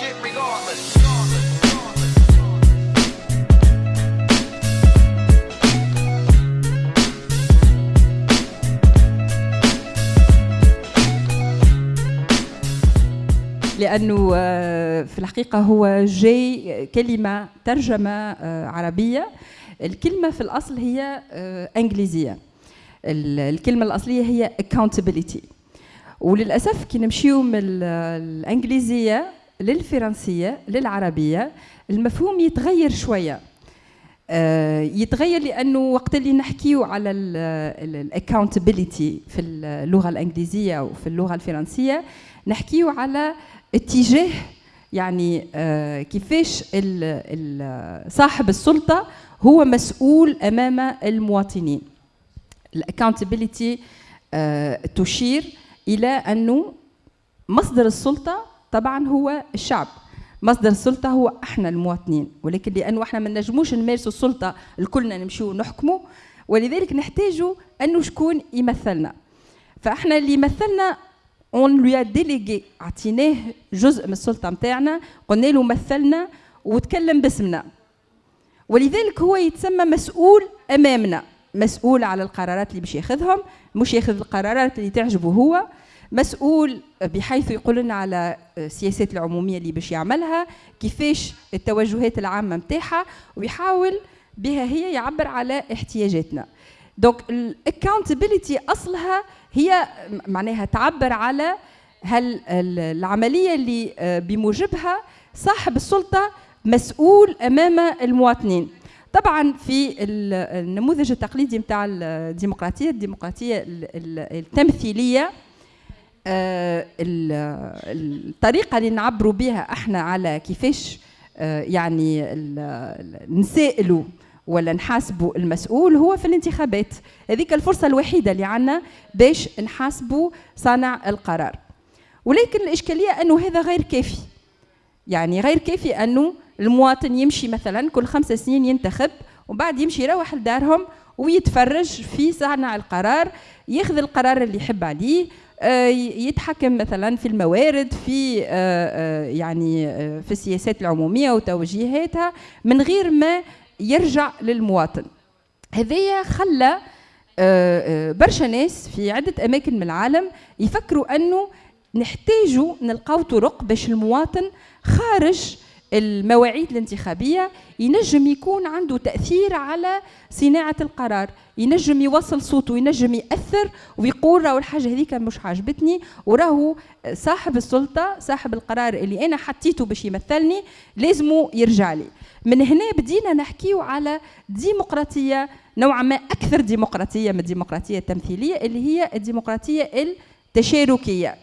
regardless. لأنه آه، في الحقيقة هو جاي كلمة ترجمة آه، عربية. الكلمة في الأصل هي آه، إنجليزية. ال- الكلمة الأصلية هي accountability. وللأسف كي نمشيو من ال- الإنجليزية للفرنسية للعربية. المفهوم يتغير شوية. آه، يتغير لأنه وقت اللي نحكيو على الاكاونتابيلتي في اللغة الإنجليزية وفي اللغة الفرنسية نحكيو على اتجاه يعني آه، كيفاش صاحب السلطة هو مسؤول أمام المواطنين. ال accountability تشير إلى أنه مصدر السلطة طبعا هو الشعب. مصدر السلطه هو إحنا المواطنين ولكن لأنه إحنا ما نجموش نمارسوا السلطة الكلنا نمشيو نحكموا ولذلك نحتاجوا انه شكون يمثلنا. فإحنا اللي يمثلنا on lui délègue عطيناه جزء من السلطة نتاعنا قلنا له مثلنا وتكلم باسمنا. ولذلك هو يتسمى مسؤول أمامنا مسؤول على القرارات اللي باش ياخذهم مش ياخذ القرارات اللي تعجبه هو. مسؤول بحيث يقول لنا على السياسات العمومية اللي باش يعملها كيفاش التوجهات العامة نتاعها ويحاول بها هي يعبر على احتياجاتنا. donc ال accountability أصلها هي معناها تعبر على هل ال- العملية اللي آه، بموجبها صاحب السلطة مسؤول أمام المواطنين. طبعا في ال- النموذج التقليدي نتاع الديمقراطية الديمقراطية ال- ال- التمثيلية ال- الطريقة اللي نعبروا بها إحنا على كيفاش آه، يعني نسائلوا ولا نحاسبوا المسؤول هو في الانتخابات. هذيك الفرصة الوحيدة اللي عندنا باش نحاسبوا صانع القرار. ولكن الإشكالية أنه هذا غير كافي. يعني غير كافي أنه المواطن يمشي مثلا كل خمس سنين ينتخب وبعد يمشي يروح لدارهم ويتفرج في صانع القرار ياخذ القرار اللي يحب عليه آه، يتحكم مثلا في الموارد في آه، آه، يعني آه، في السياسات العمومية وتوجيهاتها من غير ما يرجع للمواطن. هذايا خلى آه، آه، برشا ناس في عدة أماكن من العالم يفكروا أنه نحتاجوا نلقاو طرق باش المواطن خارج المواعيد الانتخابية ينجم يكون عنده تأثير على صناعة القرار. ينجم يوصل صوته ينجم يأثر ويقول راهو الحاجة هذيك مش عاجبتني وراهو صاحب السلطة صاحب القرار اللي أنا حطيته باش يمثلني لازمه يرجع لي. من هنا بدينا نحكيو على ديمقراطية نوعا ما أكثر ديمقراطية من الديمقراطية التمثيلية اللي هي الديمقراطية التشاركية.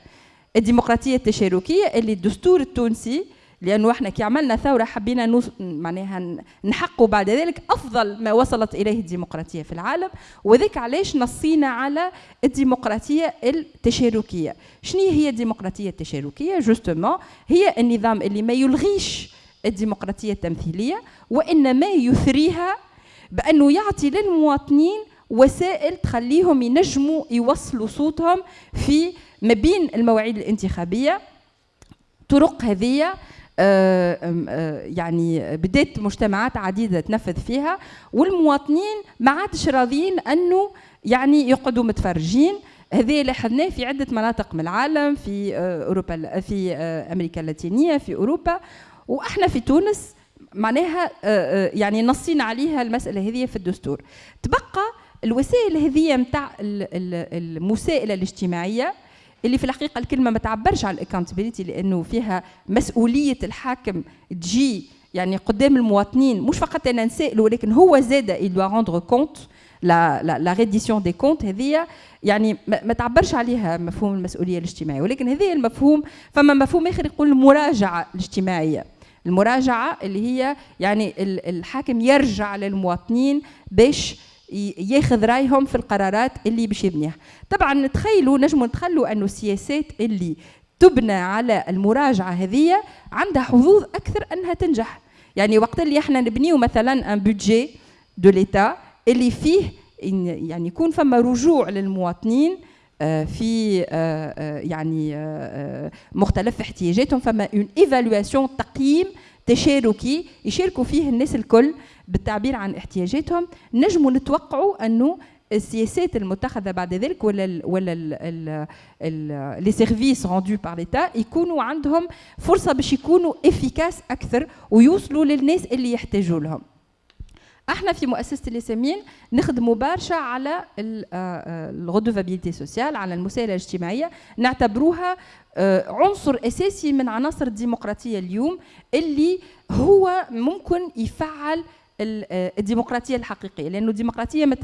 الديمقراطية التشاركية اللي الدستور التونسي لأنه إحنا كي عملنا ثورة حبينا نوص... معناها ن- نحققوا بعد ذلك أفضل ما وصلت إليه الديمقراطية في العالم وذاك علاش نصينا على الديمقراطية التشاركية. شنو هي الديمقراطية التشاركية؟ جوستومون هي النظام اللي ما يلغيش الديمقراطية التمثيلية وإنما يثريها بأنه يعطي للمواطنين وسائل تخليهم ينجموا يوصلوا صوتهم في ما بين المواعيد الانتخابية طرق هذه يعني بدات مجتمعات عديدة تنفذ فيها والمواطنين ما عادش راضيين أنه يعني يقعدوا متفرجين. هذا لاحظناه في عدة مناطق من العالم في آه، أوروبا في آه، أمريكا اللاتينية في أوروبا. وإحنا في تونس معناها آه، آه، يعني نصينا عليها المسألة هذه في الدستور. تبقى الوسائل هذه نتاع المساءله الاجتماعية اللي في الحقيقة الكلمة ما تعبرش على ال accountability لأنه فيها مسؤولية الحاكم تجي يعني قدام المواطنين. مش فقط أنا نسائله ولكن هو زاد doit rendre compte لا لا لا reddition des comptes هذه يعني ما تعبرش عليها مفهوم المسؤولية الاجتماعية. ولكن هذه المفهوم فما مفهوم آخر يقول المراجعة الاجتماعية. المراجعة اللي هي يعني ال- الحاكم يرجع للمواطنين باش ياخذ رايهم في القرارات اللي باش يبنيها. طبعا نتخيلوا نجموا نتخيلوا أنه السياسات اللي تبنى على المراجعة هذه عندها حظوظ أكثر أنها تنجح. يعني وقت اللي إحنا نبنيو مثلا un budget de l'État اللي فيه يعني يكون فما رجوع للمواطنين في يعني مختلف احتياجاتهم فما une évaluation تقييم تشاركي يشاركوا فيه الناس الكل بالتعبير عن احتياجاتهم. نجموا نتوقعوا أنه السياسات المتخذة بعد ذلك ولا ال ولا les services rendus par l'État يكونوا عندهم فرصة باش يكونوا efficaces أكثر ويوصلوا للناس اللي يحتاجوا لهم. إحنا في مؤسسة الياسمين نخدموا برشا على ال redevabilité sociale على المساءله الاجتماعية. نعتبروها آه، عنصر أساسي من عناصر الديمقراطية اليوم اللي هو ممكن يفعل آه، الديمقراطية الحقيقية. لأنه الديمقراطية ما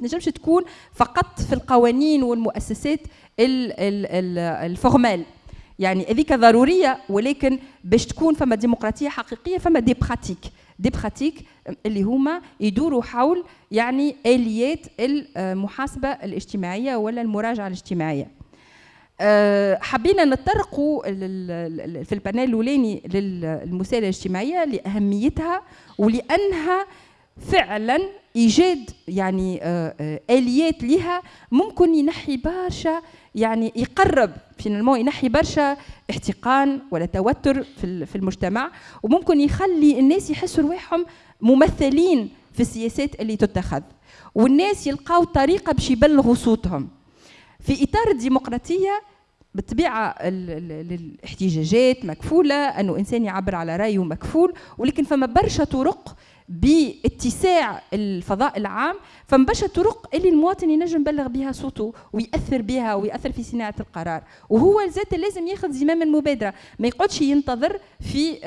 تنجمش تكون فقط في القوانين والمؤسسات ال formales يعني هذيك ضرورية ولكن باش تكون فما ديمقراطية حقيقية فما des pratiques des pratiques اللي هما يدوروا حول يعني آليات المحاسبة الاجتماعية ولا المراجعة الاجتماعية. آه، حبينا نتطرقوا في ال panel الأولاني للمساءلة الاجتماعية لأهميتها ولأنها فعلا إيجاد يعني آه، آه، آليات لها ممكن ينحي برشا يعني يقرب فينالمون ينحي برشا احتقان ولا توتر في المجتمع. وممكن يخلي الناس يحسوا رواحهم ممثلين في السياسات اللي تتخذ. والناس يلقاو طريقة باش يبلغوا صوتهم. في إطار الديمقراطية بالطبيعة الاحتجاجات مكفولة أنه إنسان يعبر على رأيه مكفول ولكن فما برشا طرق باتساع الفضاء العام برشا طرق اللي المواطن ينجم يبلغ بها صوته ويأثر بها ويأثر في صناعة القرار. وهو ذات لازم ياخذ زمام المبادرة. ما يقعدش ينتظر في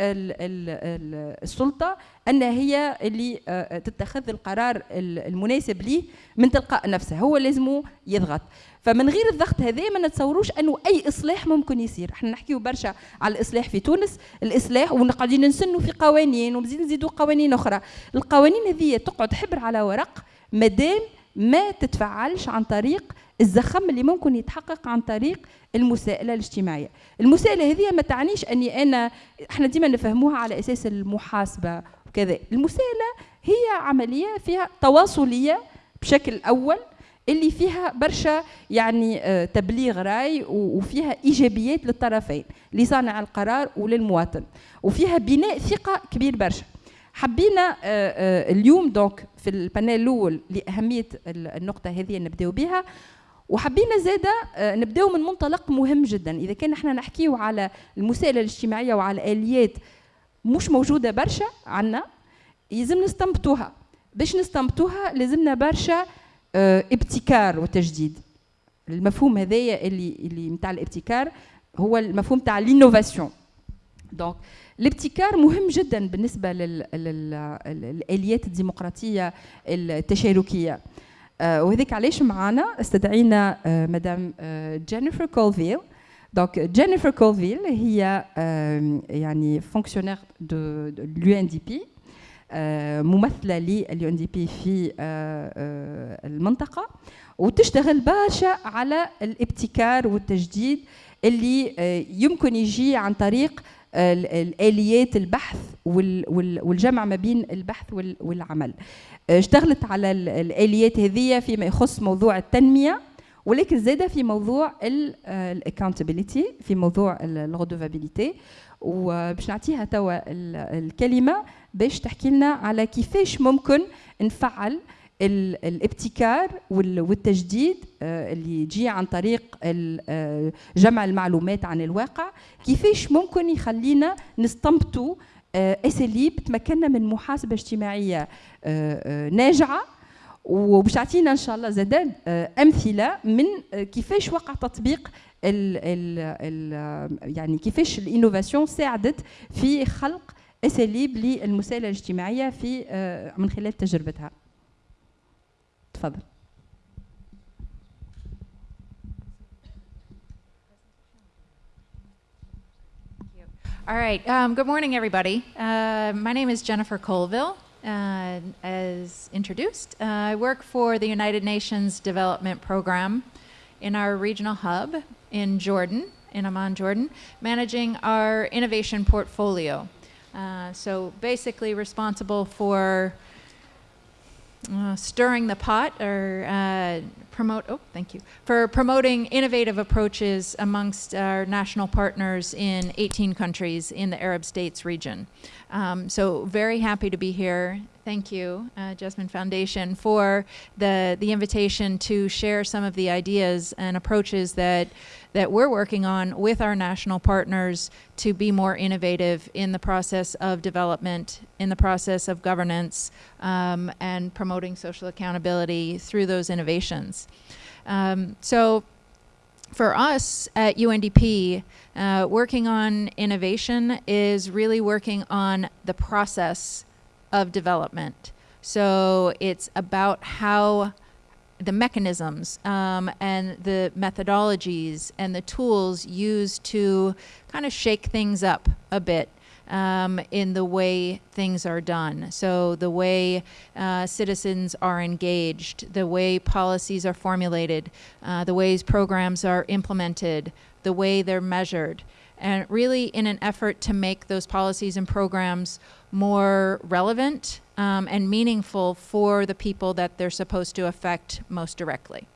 السلطة أن هي اللي آه، تتخذ القرار المناسب ليه من تلقاء نفسه. هو لازم يضغط. فمن غير الضغط هذا ما نتصوروش أنه أي إصلاح ممكن يصير. إحنا نحكيو برشا على الإصلاح في تونس الإصلاح وقاعدين نسنوا في قوانين ومزيد نزيدوا قوانين أخرى. القوانين هذه تقعد حبر على ورق مادام ما تتفعلش عن طريق الزخم اللي ممكن يتحقق عن طريق المساءلة الاجتماعية. المساءلة هذه ما تعنيش أني أنا إحنا ديما نفهموها على أساس المحاسبة وكذا. المساءلة هي عملية فيها تواصلية بشكل أول اللي فيها برشا يعني آه، تبليغ راي وفيها إيجابيات للطرفين لصانع القرار وللمواطن. وفيها بناء ثقة كبير برشا. حبينا آه، آه، اليوم donc في ال panel الأول لأهمية النقطة هذه نبداو بها. وحبينا زادة نبداو من منطلق مهم جدا. إذا كان إحنا نحكيو على المساءلة الاجتماعية وعلى آليات مش موجودة برشا عندنا يلزم نستنبطوها. باش نستنبطوها لازمنا برشا ابتكار وتجديد. المفهوم هذايا اللي اللي نتاع الابتكار هو المفهوم تاع ال innovation donc الابتكار مهم جدا بالنسبة للاليات الديمقراطية التشاركية. آه، وهذيك علاش معنا استدعينا آه، مدام جينيفر كولفيل donc جينيفر كولفيل هي يعني fonctionnaire de l'UNDP آه، ممثلة لل UNDP في آه، آه، المنطقة. وتشتغل برشا على الابتكار والتجديد اللي يمكن يجي عن طريق الآليات البحث والجمع ما بين البحث والعمل. اشتغلت على الآليات هذه فيما يخص موضوع التنمية ولكن زاد في موضوع ال accountability في موضوع ال redevabilité وباش نعطيها توا الكلمة باش تحكي لنا على كيفاش ممكن نفعل الابتكار والتجديد آه، اللي يجي عن طريق آه، جمع المعلومات عن الواقع. كيفاش ممكن يخلينا نستنبطوا آه، أساليب تمكننا من محاسبة اجتماعية ناجعة؟ وباش تعطينا إن شاء الله زاد أمثلة من كيفاش وقع تطبيق ال ال ال يعني كيفاش الإنوفاسيون ساعدت في خلق اساليب للمساءله الاجتماعيه في آه، من خلال تجربتها تفضل All right. Um, good morning, everybody. Uh, my name is Jennifer Colville. Uh, as introduced, uh, I work for the United Nations Development Program in our regional hub in Jordan, in Amman, Jordan, managing our innovation portfolio. Uh, so basically responsible for uh, stirring the pot or uh, promote oh thank you for promoting innovative approaches amongst our national partners in 18 countries in the arab states region. Um, so very happy to be here thank you uh, jasmine foundation for the the invitation to share some of the ideas and approaches that that we're working on with our national partners to be more innovative in the process of development, in the process of governance, um, and promoting social accountability through those innovations. Um, so for us at UNDP, uh, working on innovation is really working on the process of development. So it's about how the mechanisms um, and the methodologies and the tools used to kind of shake things up a bit um, in the way things are done. So the way uh, citizens are engaged, the way policies are formulated, uh, the ways programs are implemented, the way they're measured, and really in an effort to make those policies and programs more relevant um, and meaningful for the people that they're supposed to affect most directly.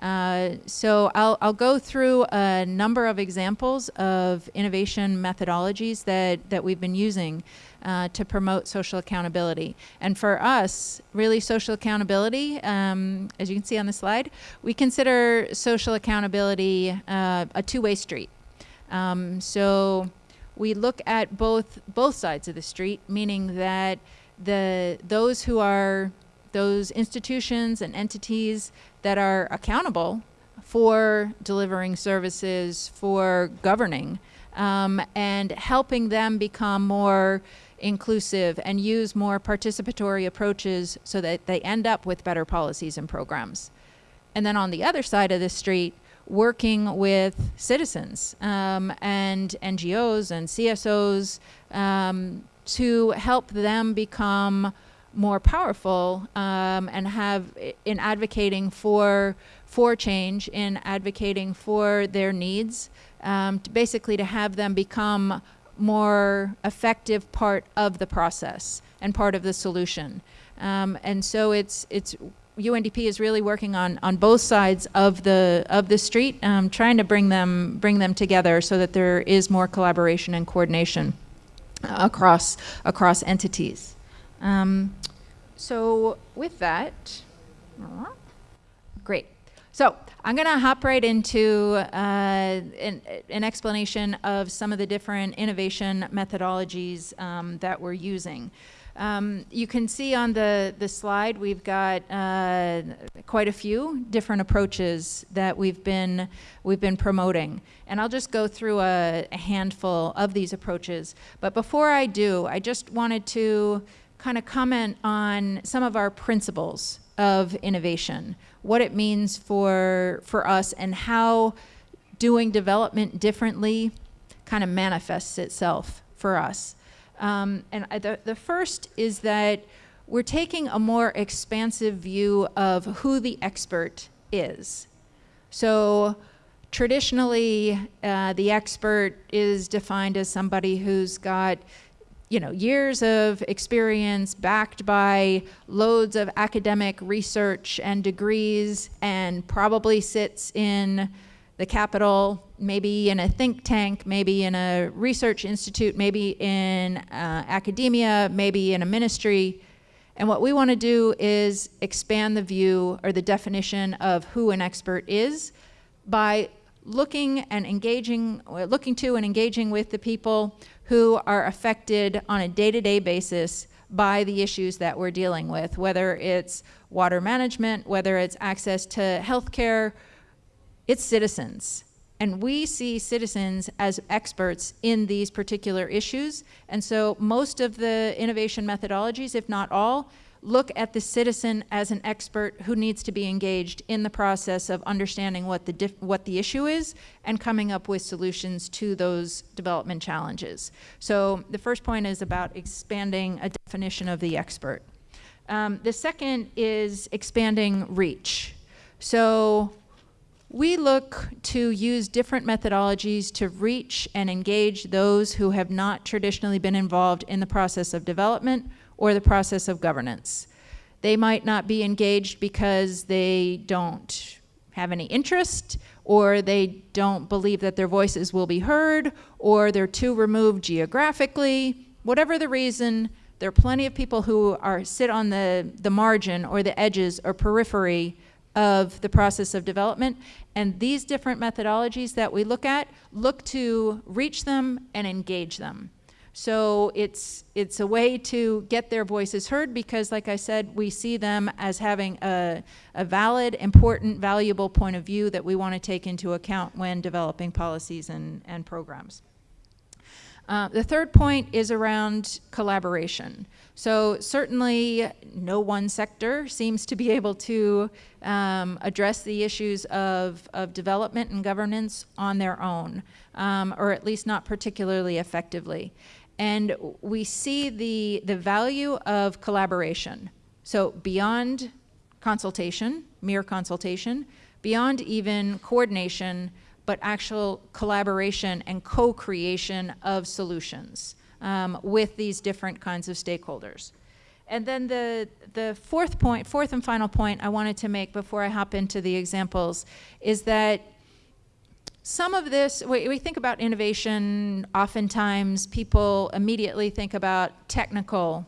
Uh, so I'll, I'll go through a number of examples of innovation methodologies that, that we've been using uh, to promote social accountability. And for us, really social accountability, um, as you can see on the slide, we consider social accountability uh, a two-way street. Um, so we look at both both sides of the street, meaning that the those who are those institutions and entities that are accountable for delivering services, for governing, um, and helping them become more inclusive and use more participatory approaches so that they end up with better policies and programs. And then on the other side of the street, working with citizens um, and NGOs and CSOs um, to help them become more powerful um, and have in advocating for for change, in advocating for their needs, um, to basically to have them become more effective part of the process and part of the solution. Um, and so it's it's UNDP is really working on on both sides of the of the street, um, trying to bring them bring them together so that there is more collaboration and coordination across across entities. Um, so with that, great. So I'm going to hop right into uh, an, an, explanation of some of the different innovation methodologies um, that we're using. Um, you can see on the, the slide we've got uh, quite a few different approaches that we've been, we've been promoting. And I'll just go through a, a handful of these approaches. But before I do, I just wanted to kind of comment on some of our principles of innovation, what it means for, for us and how doing development differently kind of manifests itself for us. Um, and the, the first is that we're taking a more expansive view of who the expert is. So traditionally, uh, the expert is defined as somebody who's got you know, years of experience backed by loads of academic research and degrees and probably sits in the capital, maybe in a think tank, maybe in a research institute, maybe in uh, academia, maybe in a ministry. And what we want to do is expand the view or the definition of who an expert is by looking and engaging, looking to and engaging with the people who are affected on a day-to-day -day basis by the issues that we're dealing with, whether it's water management, whether it's access to healthcare, care, it's citizens. And we see citizens as experts in these particular issues. And so most of the innovation methodologies, if not all, look at the citizen as an expert who needs to be engaged in the process of understanding what the, what the issue is and coming up with solutions to those development challenges. So the first point is about expanding a definition of the expert. Um, the second is expanding reach. So we look to use different methodologies to reach and engage those who have not traditionally been involved in the process of development or the process of governance. They might not be engaged because they don't have any interest or they don't believe that their voices will be heard or they're too removed geographically. Whatever the reason, there are plenty of people who are sit on the, the margin or the edges or periphery of the process of development. And these different methodologies that we look at look to reach them and engage them. So it's, it's a way to get their voices heard because, like I said, we see them as having a, a valid, important, valuable point of view that we want to take into account when developing policies and, and programs. Uh, the third point is around collaboration. So certainly no one sector seems to be able to um, address the issues of, of development and governance on their own, um, or at least not particularly effectively. And we see the, the value of collaboration. So beyond consultation, mere consultation, beyond even coordination, but actual collaboration and co-creation of solutions um, with these different kinds of stakeholders. And then the, the fourth point, fourth and final point I wanted to make before I hop into the examples is that some of this, we, we think about innovation, oftentimes people immediately think about technical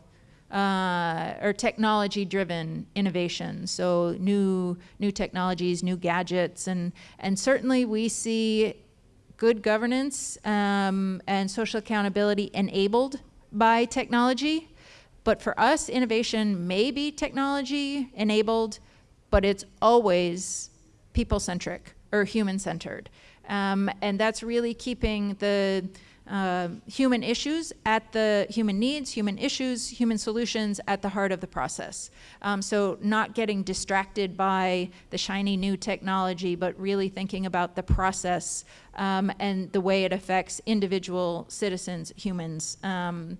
uh, or technology-driven innovation. So new new technologies, new gadgets, and and certainly we see good governance um, and social accountability enabled by technology. But for us, innovation may be technology enabled, but it's always people-centric or human-centered. Um, and that's really keeping the uh, human issues at the human needs, human issues, human solutions at the heart of the process. Um, so not getting distracted by the shiny new technology, but really thinking about the process um, and the way it affects individual citizens, humans, um,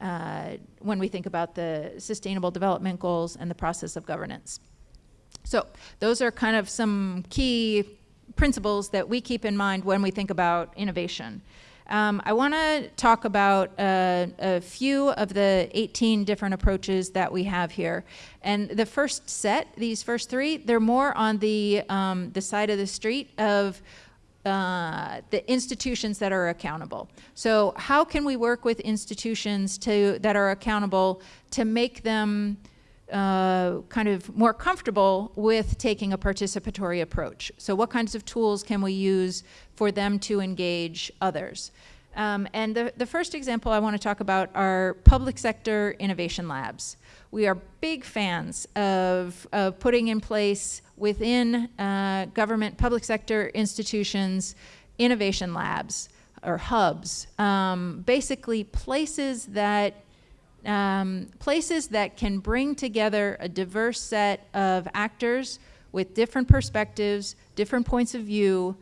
uh, when we think about the sustainable development goals and the process of governance. So those are kind of some key principles that we keep in mind when we think about innovation. Um, I want to talk about uh, a few of the 18 different approaches that we have here. And the first set, these first three, they're more on the, um, the side of the street of uh, the institutions that are accountable. So how can we work with institutions to, that are accountable to make them uh, kind of more comfortable with taking a participatory approach. So what kinds of tools can we use for them to engage others? Um, and the, the first example I want to talk about are public sector innovation labs. We are big fans of, of putting in place within uh, government public sector institutions innovation labs or hubs, um, basically places that um, places that can bring together a diverse set of actors with different perspectives, different points of view,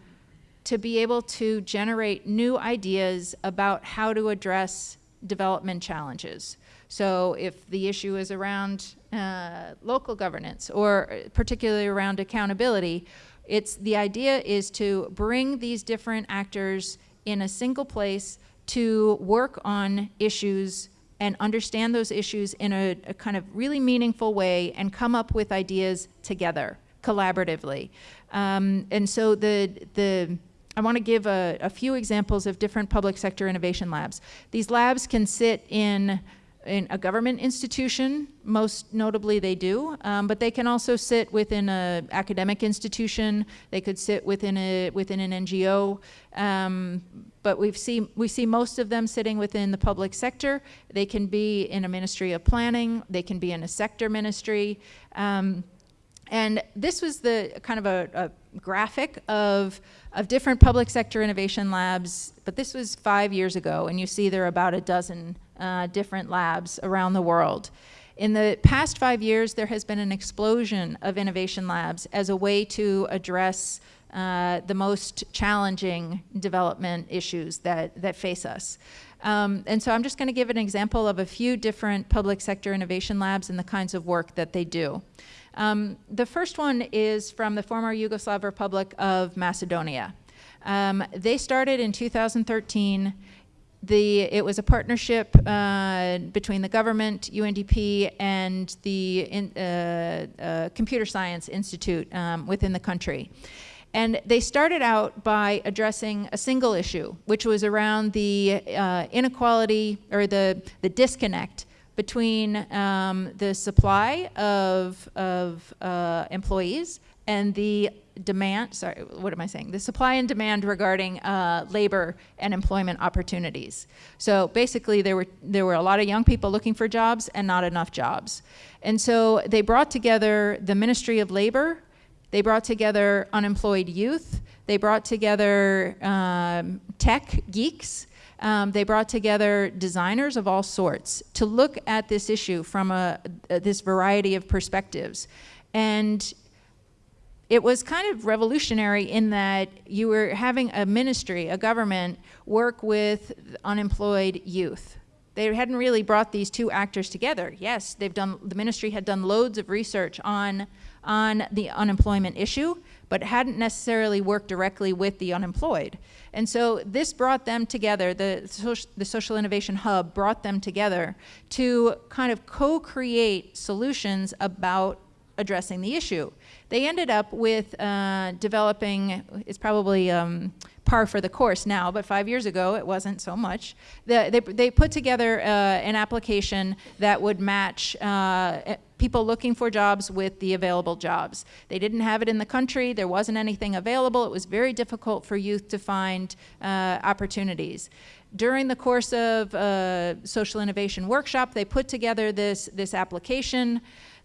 to be able to generate new ideas about how to address development challenges. So if the issue is around uh, local governance or particularly around accountability, it's the idea is to bring these different actors in a single place to work on issues and understand those issues in a, a, kind of really meaningful way and come up with ideas together, collaboratively. Um, and so the, the, I want to give a, a few examples of different public sector innovation labs. These labs can sit in in a government institution, most notably they do, um, but they can also sit within an academic institution, they could sit within, a, within an NGO, um, but we've seen, we see most of them sitting within the public sector. They can be in a ministry of planning, they can be in a sector ministry, um, and this was the kind of a, a graphic of, of different public sector innovation labs, but this was five years ago, and you see there are about a dozen uh, different labs around the world. In the past five years, there has been an explosion of innovation labs as a way to address uh, the most challenging development issues that, that face us. Um, and so I'm just going to give an example of a few different public sector innovation labs and the kinds of work that they do. Um, the first one is from the former Yugoslav Republic of Macedonia. Um, they started in 2013 the, it was a partnership uh, between the government, UNDP, and the in, uh, uh, Computer Science Institute um, within the country. And they started out by addressing a single issue, which was around the uh, inequality or the, the disconnect between um, the supply of, of uh, employees and the demand, sorry, what am I saying? The supply and demand regarding uh, labor and employment opportunities. So basically there were, there were a lot of young people looking for jobs and not enough jobs. And so they brought together the Ministry of Labor, they brought together unemployed youth, they brought together um, tech geeks, um, they brought together designers of all sorts to look at this issue from a, this variety of perspectives. And it was kind of revolutionary in that you were having a ministry, a government, work with unemployed youth. They hadn't really brought these two actors together. Yes, they've done, the ministry had done loads of research on, on the unemployment issue, but hadn't necessarily worked directly with the unemployed. And so this brought them together, the, the Social Innovation Hub brought them together to kind of co-create solutions about addressing the issue. They ended up with uh, developing, it's probably um, par for the course now, but five years ago it wasn't so much. The, they, they put together uh, an application that would match uh, people looking for jobs with the available jobs. They didn't have it in the country, there wasn't anything available, it was very difficult for youth to find uh, opportunities during the course of uh, social innovation workshop, they put together this, this application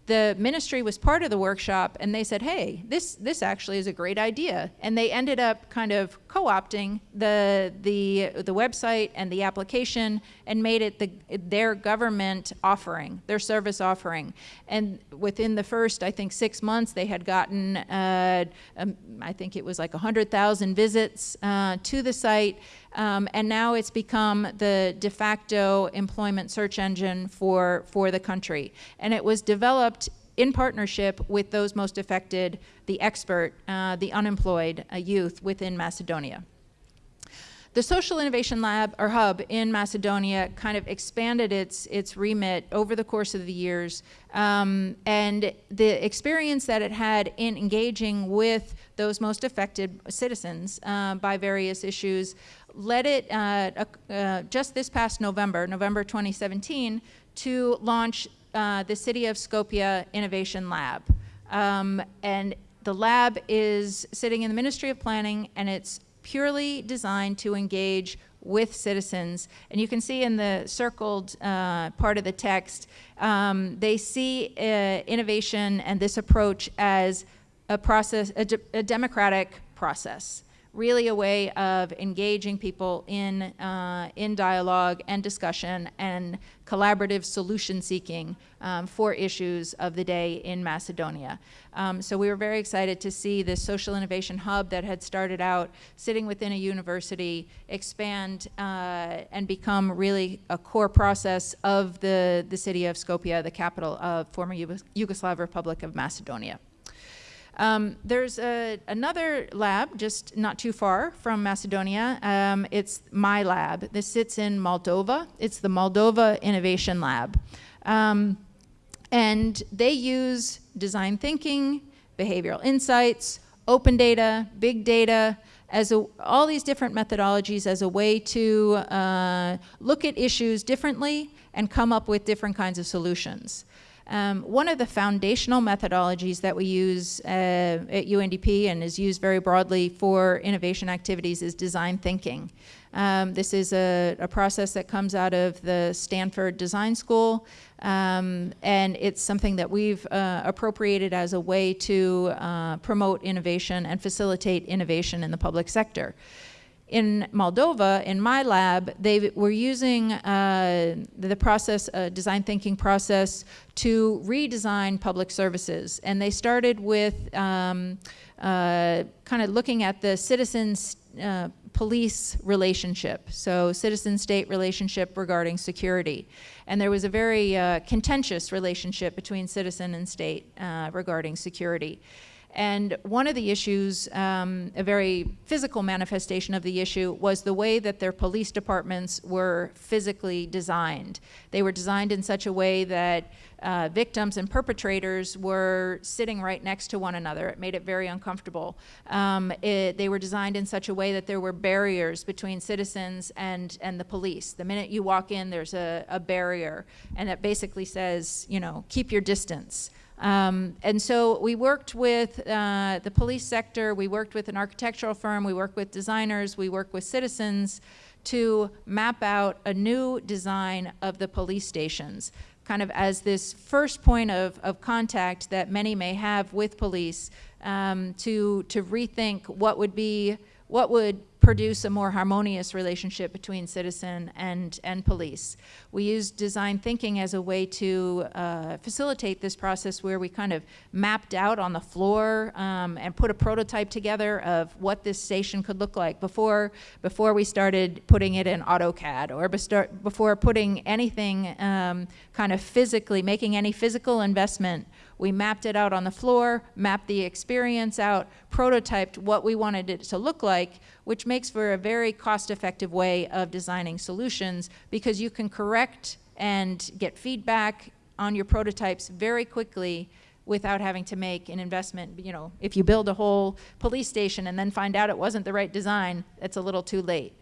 the ministry was part of the workshop and they said, hey, this, this actually is a great idea. And they ended up kind of co-opting the, the, the website and the application and made it the, their government offering, their service offering. And within the first, I think, six months, they had gotten, uh, um, I think it was like 100,000 visits uh, to the site. Um, and now it's become the de facto employment search engine for, for the country. And it was developed in partnership with those most affected, the expert, uh, the unemployed uh, youth within Macedonia. The Social Innovation Lab or Hub in Macedonia kind of expanded its, its remit over the course of the years. Um, and the experience that it had in engaging with those most affected citizens uh, by various issues led it uh, uh, just this past November, November 2017, to launch uh, the City of Skopje Innovation Lab. Um, and the lab is sitting in the Ministry of Planning and it's purely designed to engage with citizens. And you can see in the circled uh, part of the text, um, they see uh, innovation and this approach as a process, a, de a democratic process really a way of engaging people in, uh, in dialogue and discussion and collaborative solution seeking um, for issues of the day in Macedonia. Um, so we were very excited to see this social innovation hub that had started out sitting within a university expand uh, and become really a core process of the, the city of Skopje, the capital of former Yugoslav Republic of Macedonia. Um, there's a, another lab just not too far from Macedonia. Um, it's my lab. This sits in Moldova. It's the Moldova Innovation Lab. Um, and they use design thinking, behavioral insights, open data, big data, as a, all these different methodologies as a way to uh, look at issues differently and come up with different kinds of solutions. Um, one of the foundational methodologies that we use uh, at UNDP and is used very broadly for innovation activities is design thinking. Um, this is a, a, process that comes out of the Stanford Design School, um, and it's something that we've uh, appropriated as a way to uh, promote innovation and facilitate innovation in the public sector in Moldova, in my lab, they were using uh, the process, uh, design thinking process, to redesign public services. And they started with um, uh, kind of looking at the citizens uh, police relationship, so citizen-state relationship regarding security. And there was a very uh, contentious relationship between citizen and state uh, regarding security. And one of the issues, um, a very physical manifestation of the issue, was the way that their police departments were physically designed. They were designed in such a way that uh, victims and perpetrators were sitting right next to one another. It made it very uncomfortable. Um, it, they were designed in such a way that there were barriers between citizens and, and the police. The minute you walk in, there's a, a barrier, and it basically says, you know, keep your distance. Um, and so we worked with uh, the police sector, we worked with an architectural firm, we worked with designers, we worked with citizens to map out a new design of the police stations kind of as this first point of, of contact that many may have with police um, to, to rethink what would be, what would produce a more harmonious relationship between citizen and, and police. We use design thinking as a way to uh, facilitate this process where we kind of mapped out on the floor um, and put a prototype together of what this station could look like before, before we started putting it in AutoCAD or before putting anything um, kind of physically, making any physical investment we mapped it out on the floor, mapped the experience out, prototyped what we wanted it to look like, which makes for a very cost-effective way of designing solutions because you can correct and get feedback on your prototypes very quickly without having to make an investment. You know, if you build a whole police station and then find out it wasn't the right design, it's a little too late.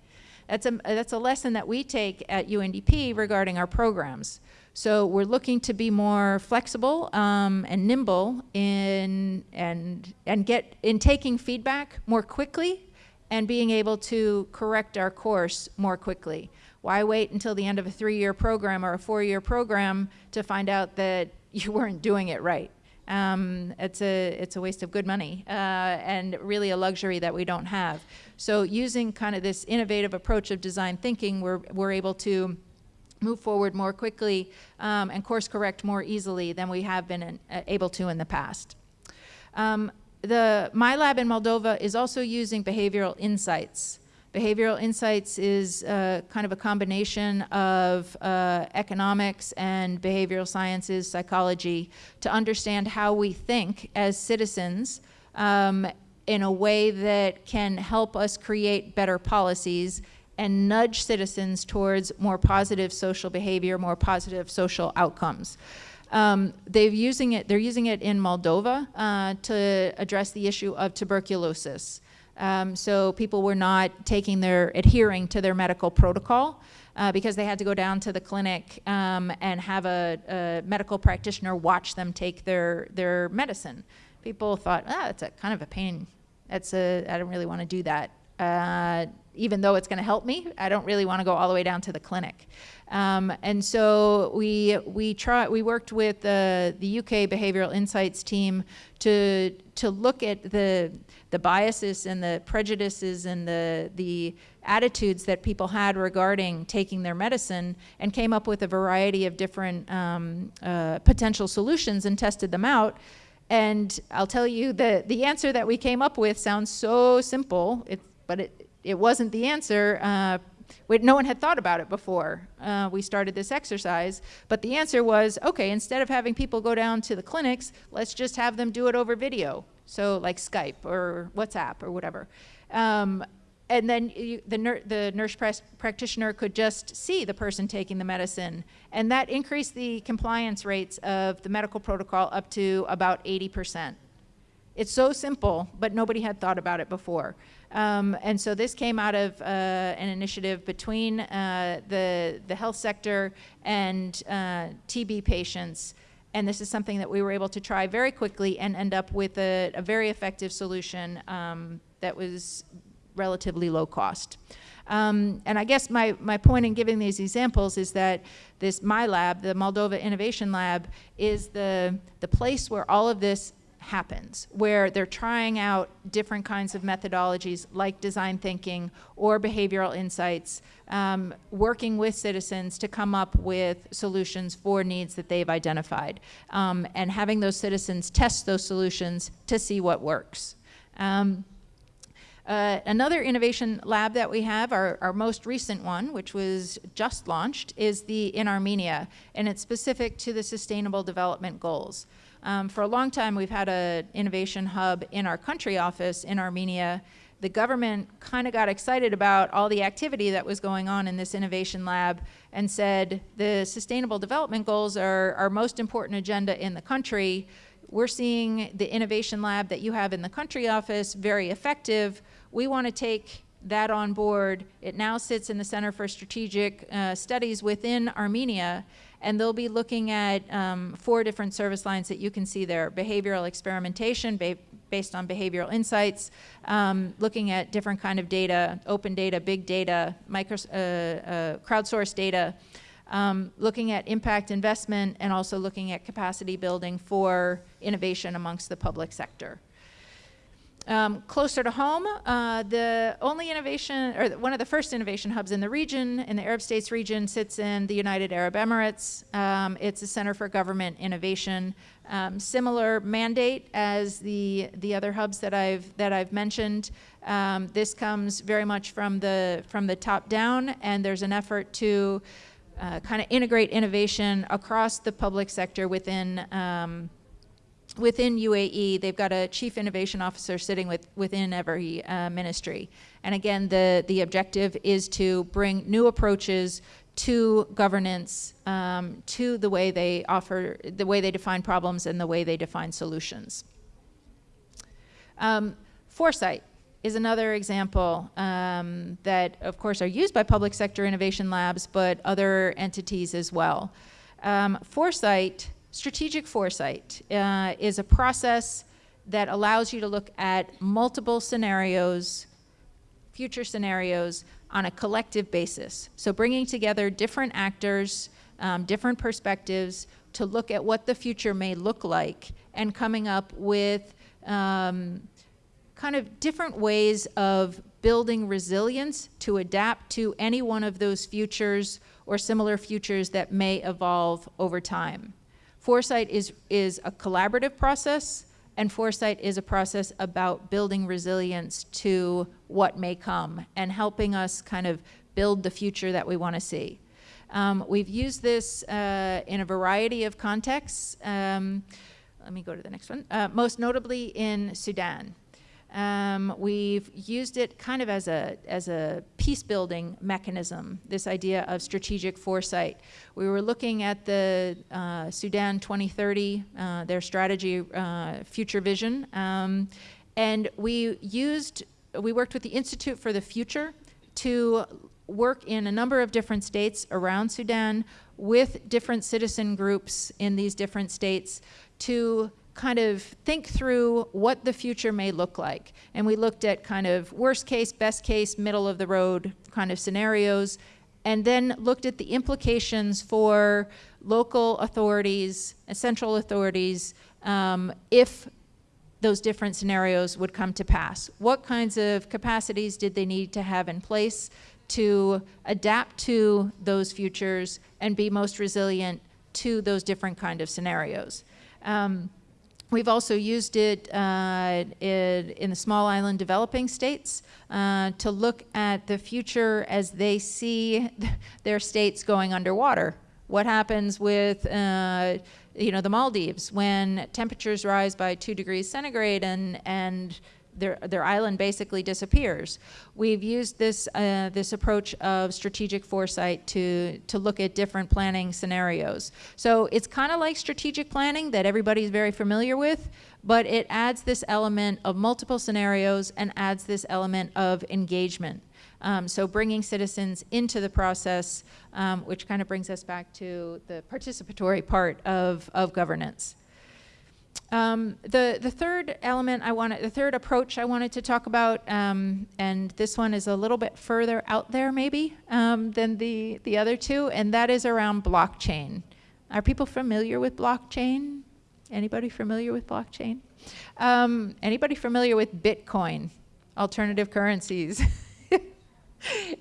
That's a, that's a lesson that we take at UNDP regarding our programs. So we're looking to be more flexible um, and nimble in and and get in taking feedback more quickly and being able to correct our course more quickly. Why wait until the end of a three-year program or a four-year program to find out that you weren't doing it right? Um, it's a it's a waste of good money uh, and really a luxury that we don't have. So using kind of this innovative approach of design thinking, we're we're able to move forward more quickly um, and course correct more easily than we have been in, uh, able to in the past. Um, the My Lab in Moldova is also using behavioral insights. Behavioral insights is uh, kind of a combination of uh, economics and behavioral sciences, psychology, to understand how we think as citizens um, in a way that can help us create better policies and nudge citizens towards more positive social behavior, more positive social outcomes. Um, they're using it. They're using it in Moldova uh, to address the issue of tuberculosis. Um, so people were not taking their adhering to their medical protocol uh, because they had to go down to the clinic um, and have a, a, medical practitioner watch them take their their medicine. People thought, ah, it's a kind of a pain. That's a I don't really want to do that. Uh, even though it's going to help me, I don't really want to go all the way down to the clinic. Um, and so we we try we worked with the the UK Behavioral Insights team to to look at the the biases and the prejudices and the the attitudes that people had regarding taking their medicine and came up with a variety of different um, uh, potential solutions and tested them out. And I'll tell you the the answer that we came up with sounds so simple, it, but it it wasn't the answer. Uh, no one had thought about it before uh, we started this exercise, but the answer was, okay, instead of having people go down to the clinics, let's just have them do it over video. So like Skype or WhatsApp or whatever. Um, and then you, the, ner the, nurse practitioner could just see the person taking the medicine. And that increased the compliance rates of the medical protocol up to about 80%. It's so simple, but nobody had thought about it before. Um, and so this came out of uh, an initiative between uh, the, the health sector and uh, TB patients. And this is something that we were able to try very quickly and end up with a, a very effective solution um, that was relatively low cost. Um, and I guess my, my point in giving these examples is that this My Lab, the Moldova Innovation Lab, is the, the place where all of this happens, where they're trying out different kinds of methodologies like design thinking or behavioral insights, um, working with citizens to come up with solutions for needs that they've identified, um, and having those citizens test those solutions to see what works. Um, uh, another innovation lab that we have, our, our, most recent one, which was just launched, is the in Armenia, and it's specific to the Sustainable Development Goals. Um, for a long time, we've had an innovation hub in our country office in Armenia. The government kind of got excited about all the activity that was going on in this innovation lab and said the sustainable development goals are our most important agenda in the country. We're seeing the innovation lab that you have in the country office very effective. We want to take that on board. It now sits in the Center for Strategic uh, Studies within Armenia, and they'll be looking at um, four different service lines that you can see there. Behavioral experimentation ba based on behavioral insights, um, looking at different kind of data, open data, big data, micro, uh, uh, crowdsourced data, um, looking at impact investment, and also looking at capacity building for innovation amongst the public sector. Um, closer to home, uh, the only innovation, or one of the first innovation hubs in the region, in the Arab States region, sits in the United Arab Emirates. Um, it's a Center for Government Innovation. Um, similar mandate as the the other hubs that I've that I've mentioned. Um, this comes very much from the from the top down, and there's an effort to uh, kind of integrate innovation across the public sector within um, within UAE, they've got a chief innovation officer sitting with, within every uh, ministry. And again, the, the objective is to bring new approaches to governance, um, to the way they offer, the way they define problems and the way they define solutions. Um, foresight is another example um, that, of course, are used by public sector innovation labs, but other entities as well. Um, foresight Strategic foresight uh, is a process that allows you to look at multiple scenarios, future scenarios, on a collective basis. So bringing together different actors, um, different perspectives to look at what the future may look like and coming up with um, kind of different ways of building resilience to adapt to any one of those futures or similar futures that may evolve over time. Foresight is, is a collaborative process, and foresight is a process about building resilience to what may come and helping us kind of build the future that we want to see. Um, we've used this uh, in a variety of contexts. Um, let me go to the next one. Uh, most notably in Sudan. Um, we've used it kind of as a, as a peace building mechanism, this idea of strategic foresight. We were looking at the uh, Sudan 2030, uh, their strategy, uh, future vision, um, and we used, we worked with the Institute for the Future to work in a number of different states around Sudan with different citizen groups in these different states to kind of think through what the future may look like. And we looked at kind of worst case, best case, middle of the road kind of scenarios, and then looked at the implications for local authorities, central authorities, um, if those different scenarios would come to pass. What kinds of capacities did they need to have in place to adapt to those futures and be most resilient to those different kind of scenarios? Um, We've also used it uh, in, the small island developing states uh, to look at the future as they see their states going underwater. What happens with uh, you know the Maldives when temperatures rise by two degrees centigrade and and their, their island basically disappears. We've used this, uh, this approach of strategic foresight to, to look at different planning scenarios. So it's kind of like strategic planning that everybody's very familiar with, but it adds this element of multiple scenarios and adds this element of engagement. Um, so bringing citizens into the process, um, which kind of brings us back to the participatory part of, of governance. Um, the, the third element I wanted, the third approach I wanted to talk about, um, and this one is a little bit further out there maybe um, than the, the other two, and that is around blockchain. Are people familiar with blockchain? Anybody familiar with blockchain? Um, anybody familiar with Bitcoin, alternative currencies?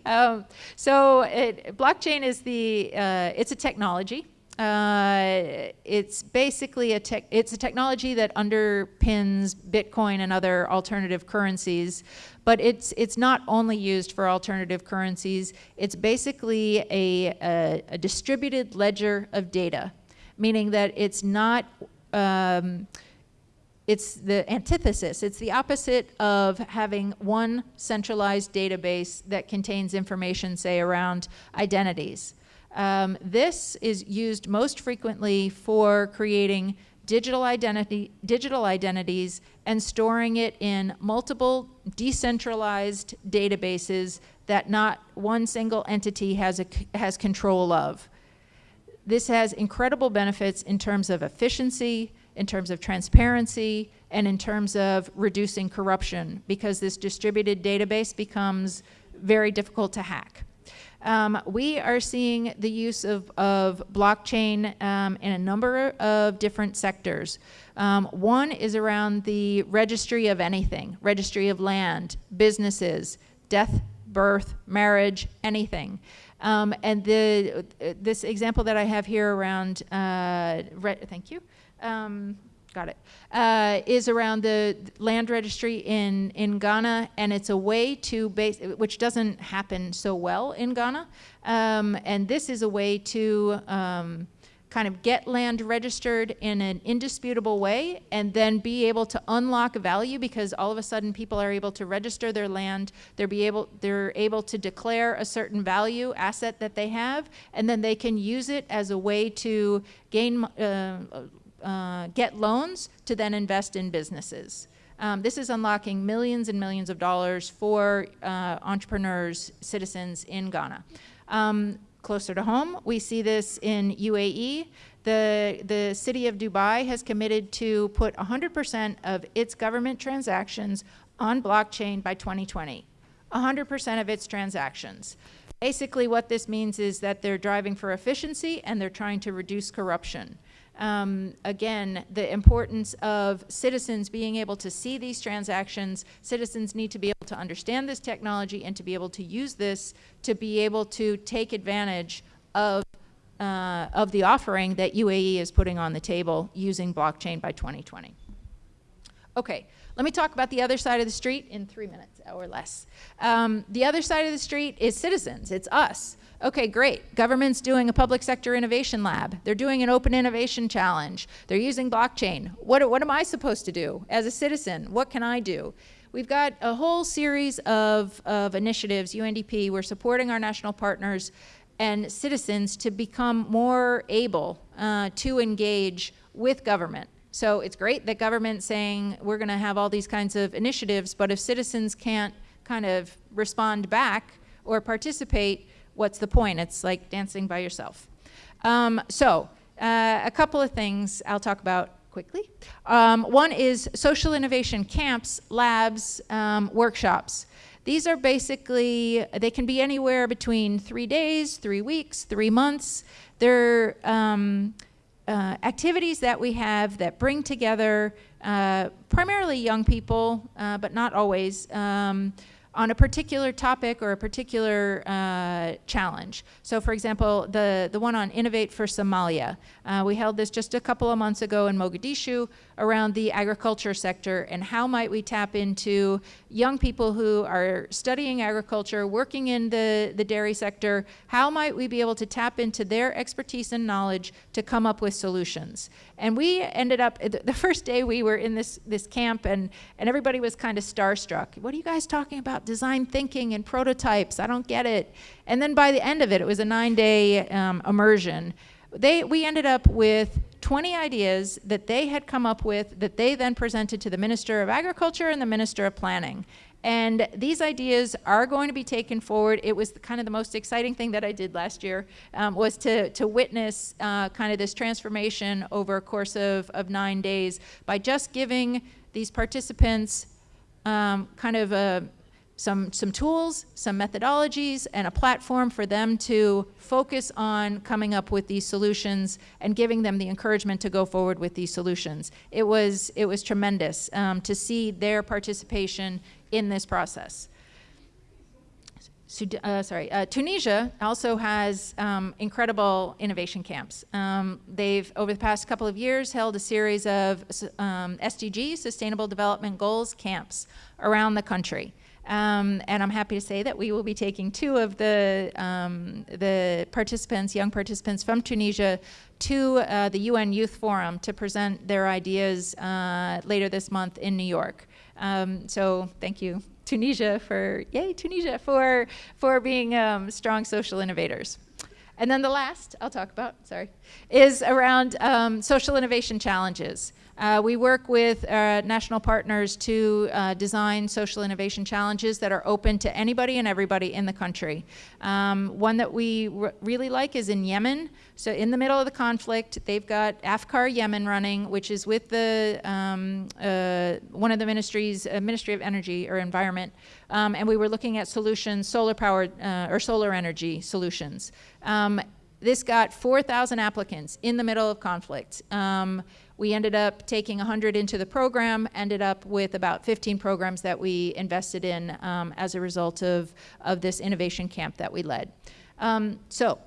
Um, so it, blockchain is the, uh, it's a technology uh, it's basically a tech, it's a technology that underpins Bitcoin and other alternative currencies, but it's it's not only used for alternative currencies. It's basically a, a, a distributed ledger of data, meaning that it's not um, it's the antithesis. It's the opposite of having one centralized database that contains information, say, around identities. Um, this is used most frequently for creating digital identity, digital identities and storing it in multiple decentralized databases that not one single entity has, a, has control of. This has incredible benefits in terms of efficiency, in terms of transparency, and in terms of reducing corruption because this distributed database becomes very difficult to hack. Um, we are seeing the use of, of blockchain um, in a number of different sectors. Um, one is around the registry of anything, registry of land, businesses, death, birth, marriage, anything. Um, and the, this example that I have here around, uh, thank you, um, got it, uh, is around the land registry in, in Ghana, and it's a way to base, which doesn't happen so well in Ghana, um, and this is a way to um, kind of get land registered in an indisputable way and then be able to unlock value because all of a sudden people are able to register their land, they're, be able, they're able to declare a certain value asset that they have, and then they can use it as a way to gain uh, uh, get loans to then invest in businesses. Um, this is unlocking millions and millions of dollars for uh, entrepreneurs, citizens in Ghana. Um, closer to home, we see this in UAE. The, the city of Dubai has committed to put 100% of its government transactions on blockchain by 2020. 100% of its transactions. Basically what this means is that they're driving for efficiency and they're trying to reduce corruption um, again, the importance of citizens being able to see these transactions. Citizens need to be able to understand this technology and to be able to use this to be able to take advantage of, uh, of the offering that UAE is putting on the table using blockchain by 2020. Okay, let me talk about the other side of the street in three minutes or less. Um, the other side of the street is citizens, it's us. Okay, great. Government's doing a public sector innovation lab. They're doing an open innovation challenge. They're using blockchain. What, what am I supposed to do as a citizen? What can I do? We've got a whole series of, of initiatives, UNDP, we're supporting our national partners and citizens to become more able uh, to engage with government. So it's great that government's saying we're going to have all these kinds of initiatives, but if citizens can't kind of respond back or participate, what's the point? It's like dancing by yourself. Um, so uh, a couple of things I'll talk about quickly. Um, one is social innovation camps, labs, um, workshops. These are basically, they can be anywhere between three days, three weeks, three months. They're um, uh, activities that we have that bring together uh, primarily young people, uh, but not always, um, on a particular topic or a particular uh, challenge. So for example, the, the one on Innovate for Somalia. Uh, we held this just a couple of months ago in Mogadishu around the agriculture sector and how might we tap into young people who are studying agriculture, working in the, the dairy sector, how might we be able to tap into their expertise and knowledge to come up with solutions. And we ended up, the first day we were in this, this camp and, and everybody was kind of starstruck. What are you guys talking about? Design thinking and prototypes, I don't get it. And then by the end of it, it was a nine day um, immersion. They, we ended up with 20 ideas that they had come up with that they then presented to the Minister of Agriculture and the Minister of Planning. And these ideas are going to be taken forward. It was kind of the most exciting thing that I did last year um, was to, to witness uh, kind of this transformation over a course of, of nine days by just giving these participants um, kind of a, some, some tools, some methodologies, and a platform for them to focus on coming up with these solutions and giving them the encouragement to go forward with these solutions. It was, it was tremendous um, to see their participation in this process. Uh, sorry, uh, Tunisia also has um, incredible innovation camps. Um, they've, over the past couple of years, held a series of um, SDG, Sustainable Development Goals camps, around the country. Um, and I'm happy to say that we will be taking two of the, um, the participants, young participants from Tunisia, to uh, the UN Youth Forum to present their ideas uh, later this month in New York. Um, so thank you, Tunisia, for yay, Tunisia, for for being um, strong social innovators. And then the last I'll talk about, sorry, is around um, social innovation challenges. Uh, we work with uh, national partners to uh, design social innovation challenges that are open to anybody and everybody in the country. Um, one that we really like is in Yemen. So in the middle of the conflict, they've got AFCAR Yemen running, which is with the um, uh, one of the ministries, uh, Ministry of Energy or Environment, um, and we were looking at solutions, solar powered uh, or solar energy solutions. Um, this got 4,000 applicants in the middle of conflict. We ended up taking 100 into the program, ended up with about 15 programs that we invested in um, as a result of, of this innovation camp that we led. Um, so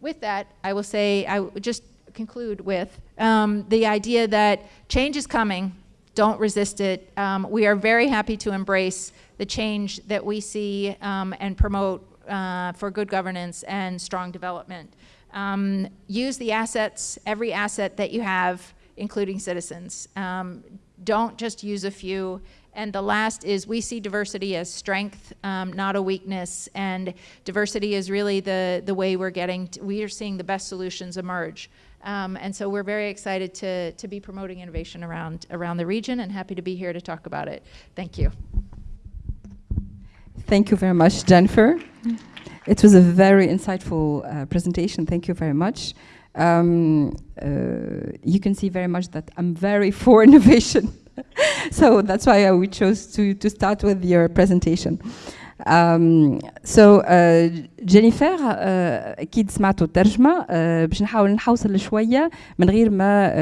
with that, I will say, I just conclude with um, the idea that change is coming, don't resist it. Um, we are very happy to embrace the change that we see um, and promote uh, for good governance and strong development. Um, use the assets, every asset that you have, including citizens. Um, don't just use a few. And the last is we see diversity as strength, um, not a weakness. And diversity is really the, the way we're getting, to, we are seeing the best solutions emerge. Um, and so we're very excited to, to be promoting innovation around, around the region and happy to be here to talk about it. Thank you. Thank you very much, Jennifer. It was a very insightful uh, presentation. Thank you very much um, uh, you can see very much that I'm very for innovation. so that's why we chose to, to start with your presentation. Um, so uh, جينيفر uh, أكيد سمعتوا الترجمه uh, باش نحاول نحوصل شوية من غير ما uh,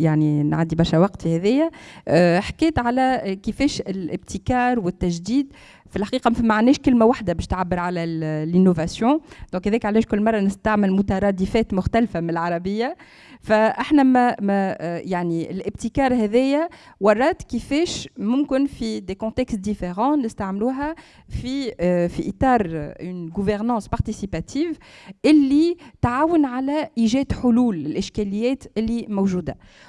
يعني نعدي برشا وقت في هذايا uh, حكيت على كيفاش الابتكار والتجديد في الحقيقة ما معناش كلمة واحدة باش تعبر على ال innovation donc هذاك علاش كل مرة نستعمل مترادفات مختلفة من العربية. فإحنا ما, ما يعني الابتكار هذايا ورات كيفاش ممكن في des contextes différents نستعملوها في في إطار une gouvernance participative اللي تعاون على إيجاد حلول للإشكاليات اللي موجودة.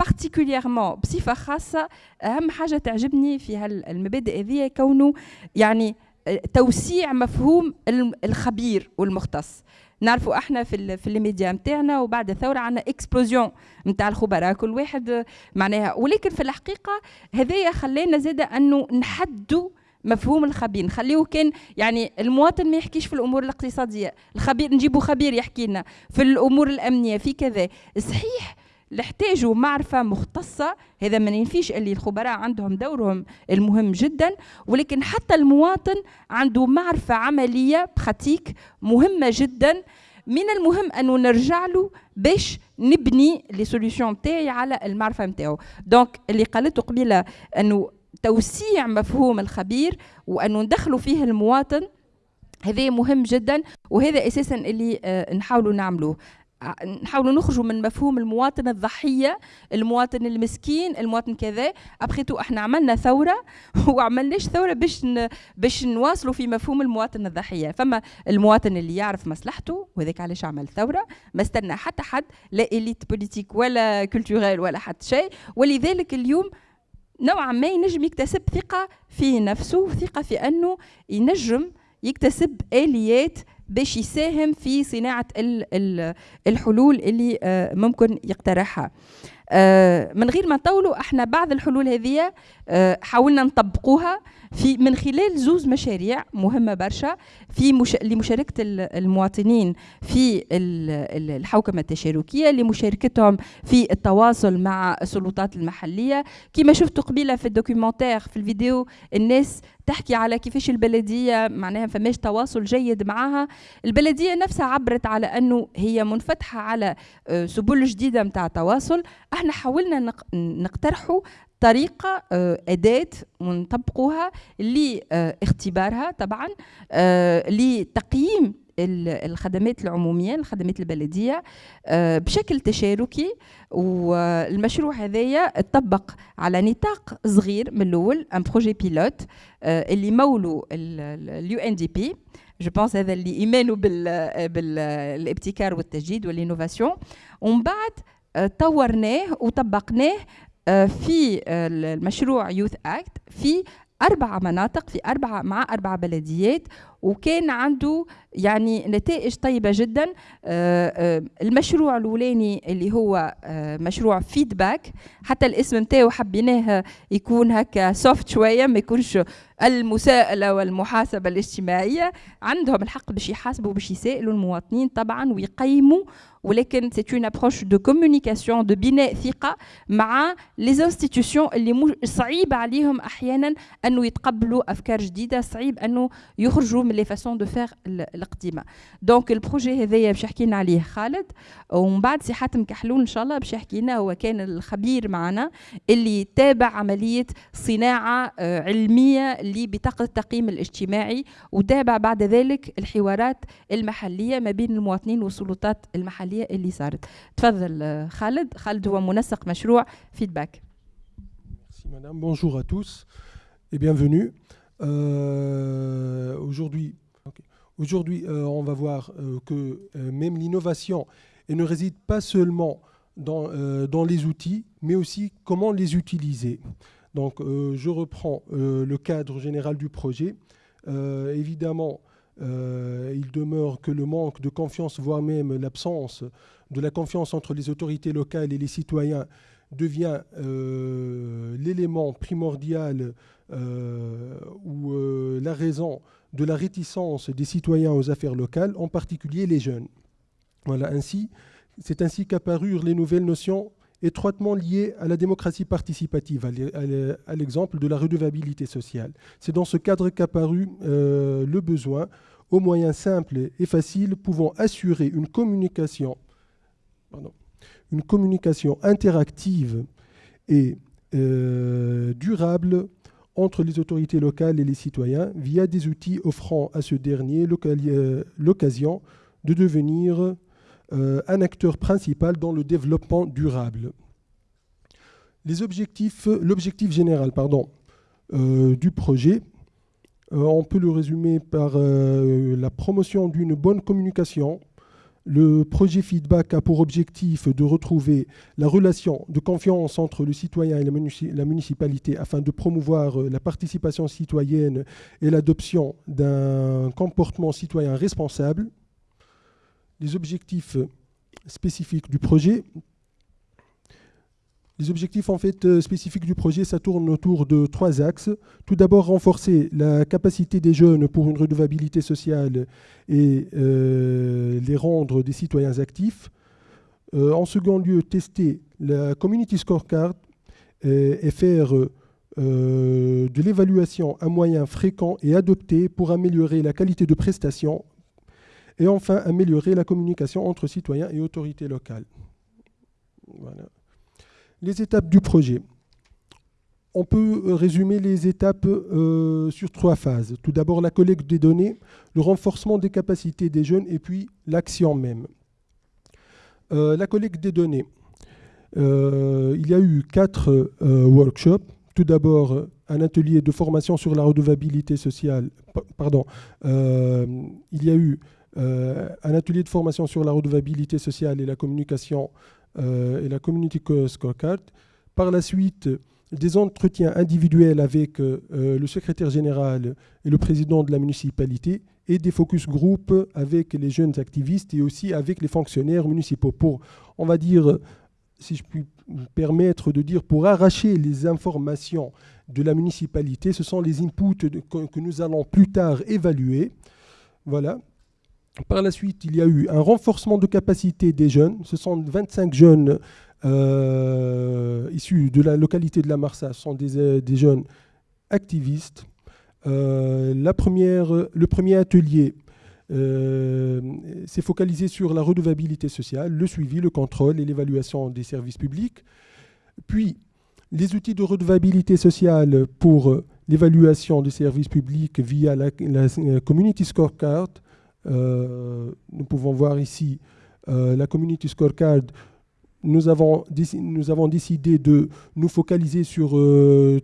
بارتيكوليرمون بصفة خاصة أهم حاجة تعجبني في هالمبادئ هذه كونه يعني توسيع مفهوم الخبير والمختص. نعرفوا إحنا في في الميديا نتاعنا وبعد الثوره عندنا explosion نتاع الخبراء كل واحد معناها. ولكن في الحقيقة هذايا خلينا زاد أنه نحدوا مفهوم الخبير. نخليه كان يعني المواطن ما يحكيش في الأمور الاقتصادية. الخبير نجيبوا خبير يحكي لنا. في الأمور الأمنية في كذا. صحيح نحتاجوا معرفة مختصة. هذا ما ينفيش اللي الخبراء عندهم دورهم المهم جدا ولكن حتى المواطن عنده معرفة عملية pratique مهمة جدا. من المهم أنه نرجع له باش نبني les solutions تاعي على المعرفة نتاعو donc اللي قالته قبيلة أنه توسيع مفهوم الخبير وأنه ندخلوا فيه المواطن هذا مهم جدا وهذا أساسا اللي آه نحاولوا نعملوه. نحاولوا نخرجوا من مفهوم المواطن الضحية المواطن المسكين المواطن كذا après tout إحنا عملنا ثورة وعملناش ثورة باش. باش نواصلوا في مفهوم المواطن الضحية فما المواطن اللي يعرف مصلحته وهذاك علاش عمل ثورة ما استنى حتى حد la élite politique ولا culturelle ولا حتى شيء ولذلك اليوم نوعا ما ينجم يكتسب ثقة في نفسه وثقه في أنه ينجم يكتسب آليات باش يساهم في صناعة الحلول اللي آه، ممكن يقترحها. آه، من غير ما نطولوا إحنا بعض الحلول هذه آه، حاولنا نطبقوها. في من خلال زوز مشاريع مهمة برشا في مش... لمشاركة المواطنين في الحوكمة التشاركية لمشاركتهم في التواصل مع السلطات المحلية. كما شفتوا قبيلة في الدوكيومنتير في الفيديو الناس تحكي على كيفاش البلدية معناها فماش تواصل جيد معها البلدية نفسها عبرت على أنه هي منفتحة على آه، سبل جديدة نتاع تواصل. إحنا حاولنا نقترحوا طريقة آه، أداة ونطبقوها لاختبارها طبعا آه، لتقييم الخدمات العمومية الخدمات البلدية آه، بشكل تشاركي. والمشروع هذايا اتطبق على نطاق صغير من الأول un projet pilote اللي مولوا ال UNDP. Je pense هذا اللي ايمانوا بالابتكار والتجديد وال innovation. ومن بعد طورناه وطبقناه في المشروع Youth Act في أربع مناطق في أربعة مع أربع بلديات. وكان عنده يعني نتائج طيبة جدا. آه، آه، المشروع الأولاني اللي هو مشروع feedback حتى الاسم نتاعو حبيناه يكون هكا soft شوية ما يكونش المساءلة والمحاسبة الاجتماعية. عندهم الحق باش يحاسبوا باش يسائلوا المواطنين طبعا ويقيموا ولكن c'est une approche de communication de بناء ثقة مع les institutions اللي صعيب عليهم أحيانا أنه يتقبلوا أفكار جديدة صعيب أنه يخرجوا من les façons de faire القديمه donc ال projet هذايا باش يحكي لنا عليه خالد. ومن بعد سي حاتم كحلول إن شاء الله باش يحكي لنا هو كان الخبير معنا اللي تابع عملية صناعة آه، علمية لبطاقة التقييم الاجتماعي وتابع بعد ذلك الحوارات المحلية ما بين المواطنين والسلطات المحلية اللي صارت. تفضل خالد. خالد هو منسق مشروع فيدباك Merci madame, bonjour à tous et bienvenue. Euh, aujourd'hui, euh, on va voir euh, que même l'innovation ne réside pas seulement dans, dans, les outils, mais aussi comment les utiliser. Donc je reprends le cadre général du projet. évidemment, il demeure que le manque de confiance, voire même l'absence de la confiance entre les autorités locales et les citoyens devient euh, l'élément primordial euh, ou la raison de la réticence des citoyens aux affaires locales, en particulier les jeunes. Voilà, ainsi, c'est ainsi qu'apparurent les nouvelles notions étroitement liées à la démocratie participative, à l'exemple de la redevabilité sociale. C'est dans ce cadre qu'apparut euh, le besoin, aux moyens simples et faciles, pouvant assurer une communication, une communication interactive et euh, durable entre les autorités locales et les citoyens via des outils offrant à ce dernier euh, l'occasion de devenir euh, un acteur principal dans le développement durable. L'objectif général pardon, du projet, on peut le résumer par la promotion d'une bonne communication. Le projet Feedback a pour objectif de retrouver la relation de confiance entre le citoyen et la municipalité afin de promouvoir la participation citoyenne et l'adoption d'un comportement citoyen responsable les objectifs spécifiques du projet. Les objectifs en fait euh, spécifiques du projet, ça tourne autour de trois axes. Tout d'abord, renforcer la capacité des jeunes pour une redevabilité sociale et euh, les rendre des citoyens actifs. Euh, en second lieu, tester la Community Scorecard et, faire de l'évaluation à moyen fréquent et adopté pour améliorer la qualité de prestation et enfin, améliorer la communication entre citoyens et autorités locales. Les étapes du projet. On peut résumer les étapes euh, sur trois phases. Tout d'abord, la collecte des données, le renforcement des capacités des jeunes et puis l'action même. Euh, la collecte des données. Euh, il y a eu quatre workshops. Tout d'abord, un atelier de formation sur la redevabilité sociale. pardon. il y a eu euh, un atelier de formation sur la redevabilité sociale et la communication euh, et la community scorecard. Par la suite, des entretiens individuels avec euh, le secrétaire général et le président de la municipalité et des focus group avec les jeunes activistes et aussi avec les fonctionnaires municipaux pour, on va dire, si je puis me permettre de dire, pour arracher les informations de la municipalité. Ce sont les inputs que, nous allons plus tard évaluer. Voilà. Par la suite, il y a eu un renforcement de capacité des jeunes. Ce sont 25 jeunes euh, issus de la localité de la Marsa. Ce sont des, euh, jeunes activistes. Euh, le premier atelier s'est focalisé sur la redevabilité sociale, le suivi, le contrôle et l'évaluation des services publics. Puis, les outils de redevabilité sociale pour l'évaluation des services publics via la, Community Scorecard. Euh, nous pouvons voir ici la Community Scorecard nous avons, décidé de nous focaliser sur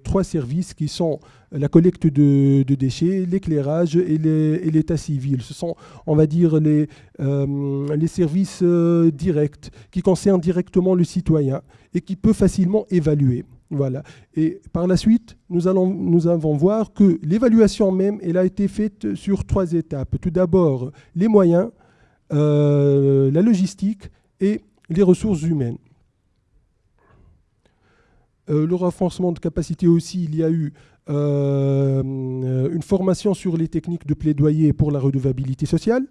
trois services qui sont la collecte de, déchets, l'éclairage et l'état civil. Ce sont, on va dire, les services directs qui concernent directement le citoyen et qui peut facilement évaluer. Voilà. Et par la suite, nous allons nous allons voir que l'évaluation même, elle a été faite sur trois étapes. Tout d'abord, les moyens, euh, la logistique et les ressources humaines. Euh, le renforcement de capacité aussi, il y a eu euh, une formation sur les techniques de plaidoyer pour la redevabilité sociale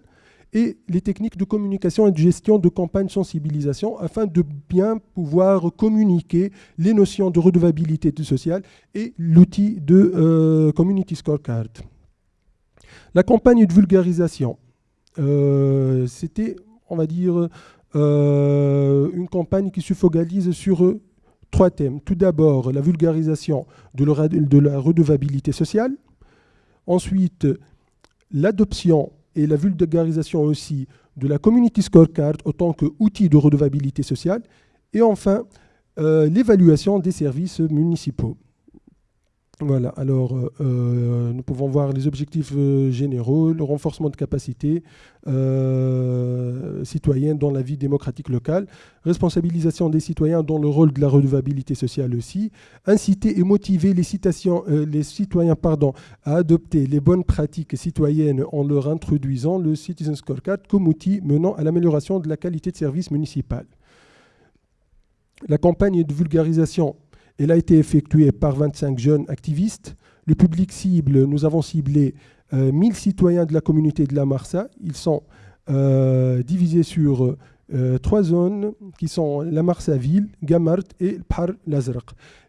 et les techniques de communication et de gestion de campagnes sensibilisation afin de bien pouvoir communiquer les notions de redevabilité sociale et l'outil de euh, Community Scorecard. La campagne de vulgarisation, euh, c'était, on va dire, euh, une campagne qui se focalise sur trois thèmes. Tout d'abord, la vulgarisation de la redevabilité sociale. Ensuite, l'adoption et la vulgarisation aussi de la Community Scorecard en tant qu'outil de redevabilité sociale. Et enfin, euh, l'évaluation des services municipaux. Voilà, alors euh, euh, nous pouvons voir les objectifs euh, généraux, le renforcement de capacités citoyennes dans la vie démocratique locale, responsabilisation des citoyens dans le rôle de la redevabilité sociale aussi, inciter et motiver les, les citoyens pardon, à adopter les bonnes pratiques citoyennes en leur introduisant le Citizen Scorecard comme outil menant à l'amélioration de la qualité de service municipal. La campagne de vulgarisation elle a été effectuée par 25 jeunes activistes. Le public cible, nous avons ciblé 1000 euh, citoyens de la communauté de la Marsa. Ils sont euh, divisés sur euh, trois zones qui sont la Marsa-Ville, Gamart et Par Lazraq.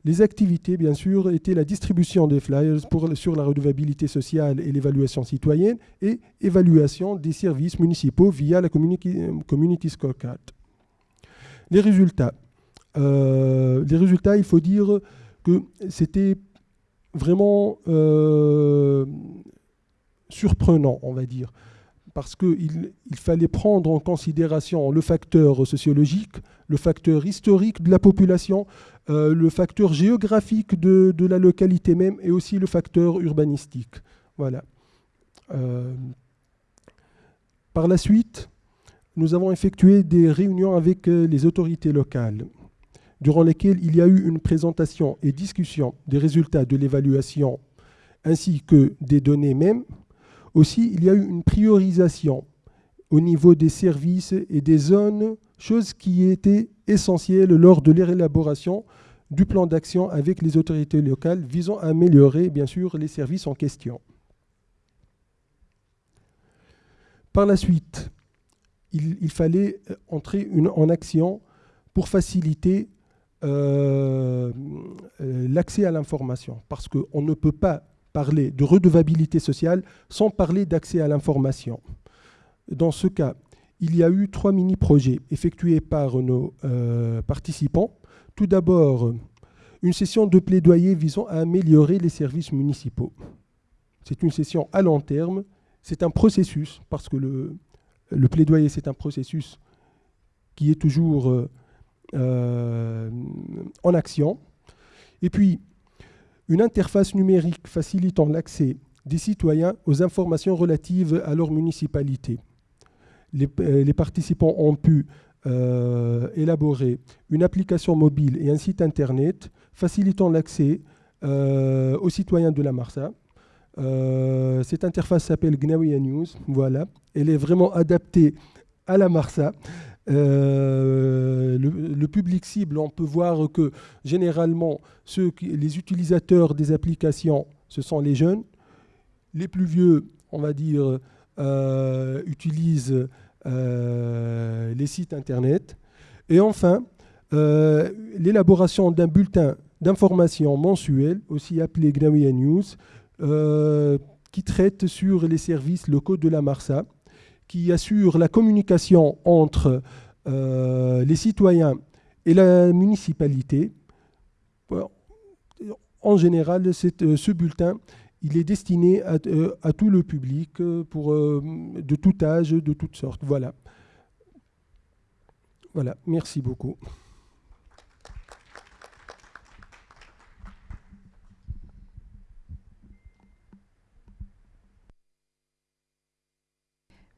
Les activités, bien sûr, étaient la distribution des flyers sur la redevabilité sociale et l'évaluation citoyenne et évaluation des services municipaux via la Community, community Scorecard. Les résultats. Euh, les résultats, il faut dire que c'était vraiment euh, surprenant, on va dire, parce qu'il il fallait prendre en considération le facteur sociologique, le facteur historique de la population, euh, le facteur géographique de, la localité même et aussi le facteur urbanistique. Par la suite, nous avons effectué des réunions avec les autorités locales durant lesquelles il y a eu une présentation et discussion des résultats de l'évaluation ainsi que des données mêmes. Aussi, il y a eu une priorisation au niveau des services et des zones, chose qui était essentielle lors de l'élaboration du plan d'action avec les autorités locales visant à améliorer, bien sûr, les services en question. Par la suite, il, fallait entrer en action pour faciliter euh, euh, l'accès à l'information, parce qu'on ne peut pas parler de redevabilité sociale sans parler d'accès à l'information. Dans ce cas, il y a eu trois mini-projets effectués par nos euh, participants. Tout d'abord, une session de plaidoyer visant à améliorer les services municipaux. C'est une session à long terme, c'est un processus, parce que le, le plaidoyer, c'est un processus qui est toujours en action. Et puis, une interface numérique facilitant l'accès des citoyens aux informations relatives à leur municipalité. Les, euh, participants ont pu euh, élaborer une application mobile et un site internet facilitant l'accès aux citoyens de la Marsa. cette interface s'appelle Gnawiya News. Voilà. Elle est vraiment adaptée à la Marsa. Le, public cible, on peut voir que généralement, les utilisateurs des applications, ce sont les jeunes. Les plus vieux, on va dire, utilisent les sites Internet. Et enfin, l'élaboration d'un bulletin d'information mensuel, aussi appelé Gnawiya News, qui traite sur les services locaux de la Marsa, qui assure la communication entre euh, les citoyens et la municipalité. En général, euh, ce bulletin, il est destiné à, euh, tout le public, pour, de tout âge, de toutes sortes. Voilà. Voilà, merci beaucoup.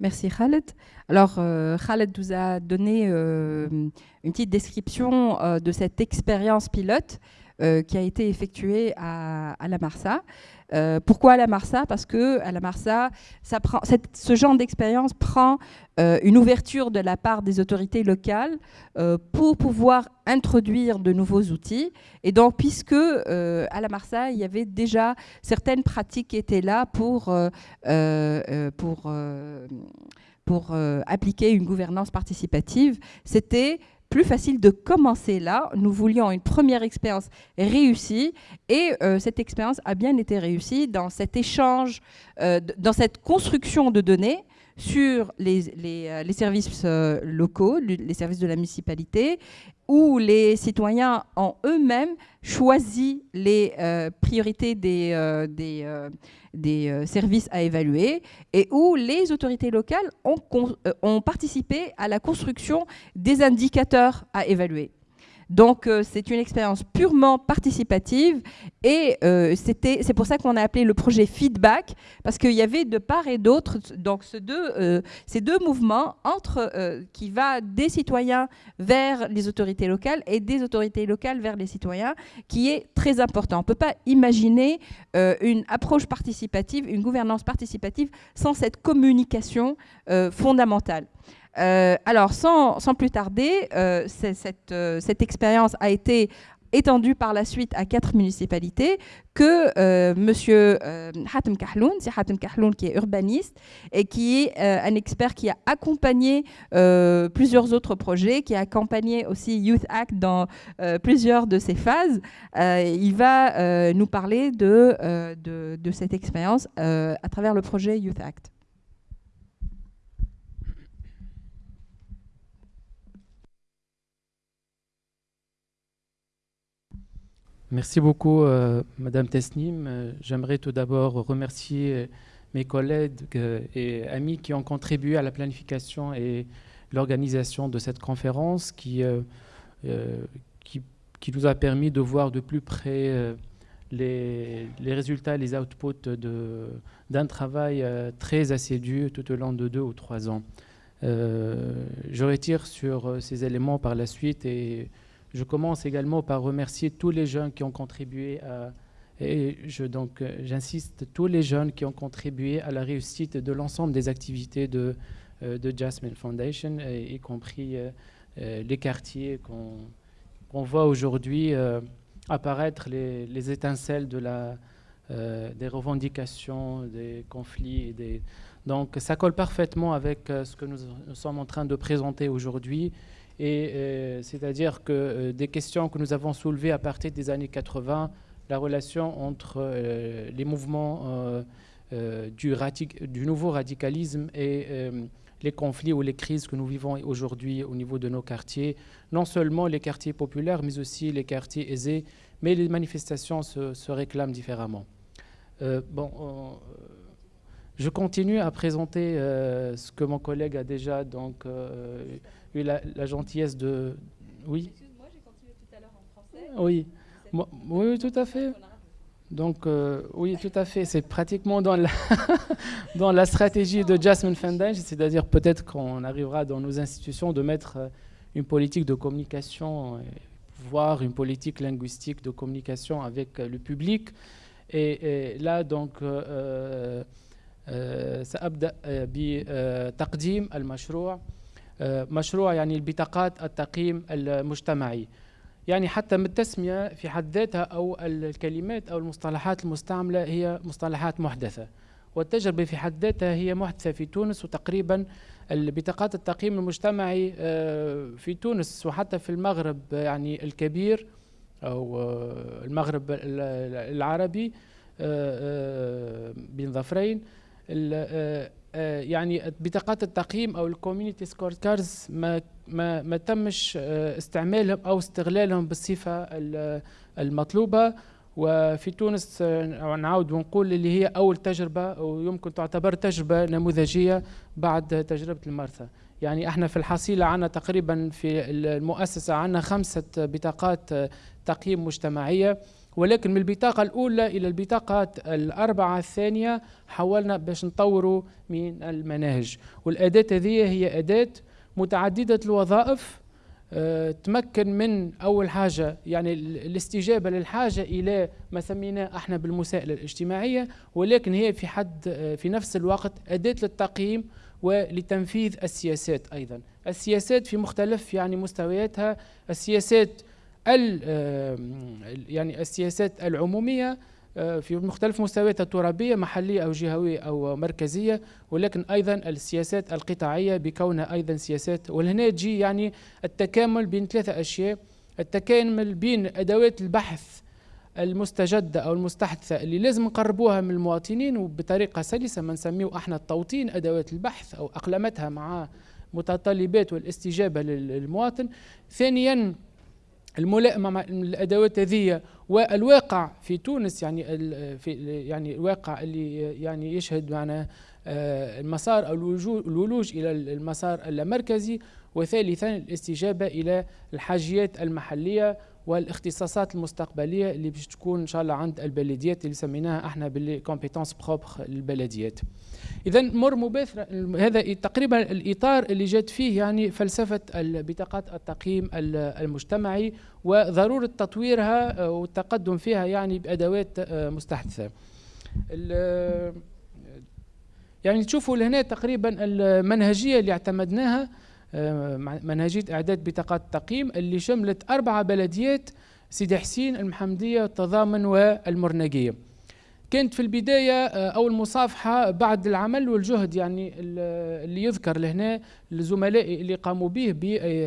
Merci Khaled. Alors euh, Khaled nous a donné euh, une petite description euh, de cette expérience pilote qui a été effectuée à, la Marsa. Euh, pourquoi à la Marsa? Parce que à la Marsa, ce genre d'expérience prend euh, une ouverture de la part des autorités locales euh, pour pouvoir introduire de nouveaux outils. Et donc, puisque à la Marsa, il y avait déjà certaines pratiques qui étaient là pour, pour, pour appliquer une gouvernance participative, c'était plus facile de commencer là. Nous voulions une première expérience réussie et euh, cette expérience a bien été réussie dans cet échange, euh, dans cette construction de données sur les, euh, services locaux, les services de la municipalité, où les citoyens ont eux-mêmes choisi les priorités des, euh, services à évaluer et où les autorités locales euh, ont participé à la construction des indicateurs à évaluer. Donc euh, c'est une expérience purement participative et euh, c'est pour ça qu'on a appelé le projet Feedback parce qu'il y avait de part et d'autre donc deux, euh, ces deux mouvements entre qui va des citoyens vers les autorités locales et des autorités locales vers les citoyens qui est très important. On ne peut pas imaginer une approche participative, une gouvernance participative sans cette communication fondamentale. Euh, alors, sans, plus tarder, euh, euh, cette, expérience a été étendue par la suite à quatre municipalités que Monsieur Hatem Kahloun, c'est Hatem Kahloun qui est urbaniste et qui est un expert qui a accompagné plusieurs autres projets, qui a accompagné aussi Youth Act dans plusieurs de ses phases. il va nous parler de cette expérience à travers le projet Youth Act. Merci beaucoup, euh, Madame Tesnim. Euh, j'aimerais tout d'abord remercier euh, mes collègues et amis qui ont contribué à la planification et l'organisation de cette conférence qui, qui, nous a permis de voir de plus près les, les, résultats, les outputs d'un travail très assidu tout au long de deux ou trois ans. je retire sur ces éléments par la suite et je commence également par remercier tous les jeunes qui ont contribué à, et je, donc euh, j'insiste, tous les jeunes qui ont contribué à la réussite de l'ensemble des activités de, euh, de Jasmine Foundation, y compris euh, les quartiers qu'on voit aujourd'hui apparaître les, les, étincelles de la, des revendications, des conflits. Donc ça colle parfaitement avec ce que nous, nous sommes en train de présenter aujourd'hui et euh, c'est-à-dire que euh, des questions que nous avons soulevées à partir des années 80, la relation entre euh, les mouvements du, nouveau radicalisme et les conflits ou les crises que nous vivons aujourd'hui au niveau de nos quartiers, non seulement les quartiers populaires, mais aussi les quartiers aisés, mais les manifestations se, réclament différemment. bon, je continue à présenter ce que mon collègue a déjà donc, la, gentillesse de... Oui Excuse-moi, j'ai continué tout à l'heure en français. Oui. Oui, tout à fait. Donc, euh, oui, tout à fait. C'est pratiquement dans la, dans la stratégie de Jasmine Fendage, c'est-à-dire peut-être qu'on arrivera dans nos institutions de mettre euh, une politique de communication, euh, voire une politique linguistique de communication avec le public. Et, là, donc, euh, euh, ça abda bi taqdim al-mashroua. مشروع يعني البطاقات التقييم المجتمعي. يعني حتى من التسمية في حد ذاتها أو الكلمات أو المصطلحات المستعملة هي مصطلحات محدثة. والتجربة في حد ذاتها هي محدثة في تونس وتقريبا البطاقات التقييم المجتمعي آه، في تونس وحتى في المغرب يعني الكبير أو آه، المغرب العربي آه، بين ظفرين. يعني بطاقات التقييم أو ال community score cards ما ما ما تمش استعمالهم أو استغلالهم بالصفة المطلوبة. وفي تونس نعاود ونقول اللي هي أول تجربة ويمكن تعتبر تجربة نموذجية بعد تجربة المرسى يعني إحنا في الحصيلة عندنا تقريبا في المؤسسة عندنا خمسة بطاقات تقييم مجتمعية. ولكن من البطاقة الأولى إلى البطاقة الأربعة الثانية حاولنا باش نطوروا من المناهج. والأداة هذه هي أداة متعددة الوظائف آه، تمكن من أول حاجة يعني الاستجابة للحاجة إلى ما سميناه إحنا بالمساءلة الاجتماعية ولكن هي في حد آه، في نفس الوقت أداة للتقييم ولتنفيذ السياسات أيضا. السياسات في مختلف يعني مستوياتها السياسات يعني السياسات العمومية آه، في مختلف مستوياتها الترابية محلية أو جهوية أو مركزية ولكن أيضا السياسات القطاعية بكونها أيضا سياسات. ولهنا تجي يعني التكامل بين ثلاثة أشياء. التكامل بين أدوات البحث المستجدة أو المستحدثة اللي لازم نقربوها من المواطنين وبطريقة سلسة ما نسميه إحنا التوطين أدوات البحث أو أقلمتها مع متطلبات والاستجابة للمواطن. ثانيا الملائمه الأدوات هذه والواقع في تونس يعني في يعني الواقع اللي يعني يشهد معنا آه، المسار أو الولوج إلى المسار اللامركزي وثالثا الاستجابة إلى الحاجيات المحلية والاختصاصات المستقبلية اللي باش تكون إن شاء الله عند البلديات اللي سميناها إحنا بال les compétences propres للبلديات. إذا مر مباشرة هذا تقريبا الإطار اللي جات فيه يعني فلسفة بطاقات التقييم المجتمعي وضرورة تطويرها والتقدم فيها يعني بأدوات مستحدثة. يعني تشوفوا لهنا تقريبا المنهجية اللي اعتمدناها منهجيه إعداد بطاقات التقييم اللي شملت أربع بلديات سيدي حسين المحمدية التضامن والمرنقيه كانت في البداية آه، أو المصافحة بعد العمل والجهد يعني اللي يذكر لهنا الزملاء اللي قاموا به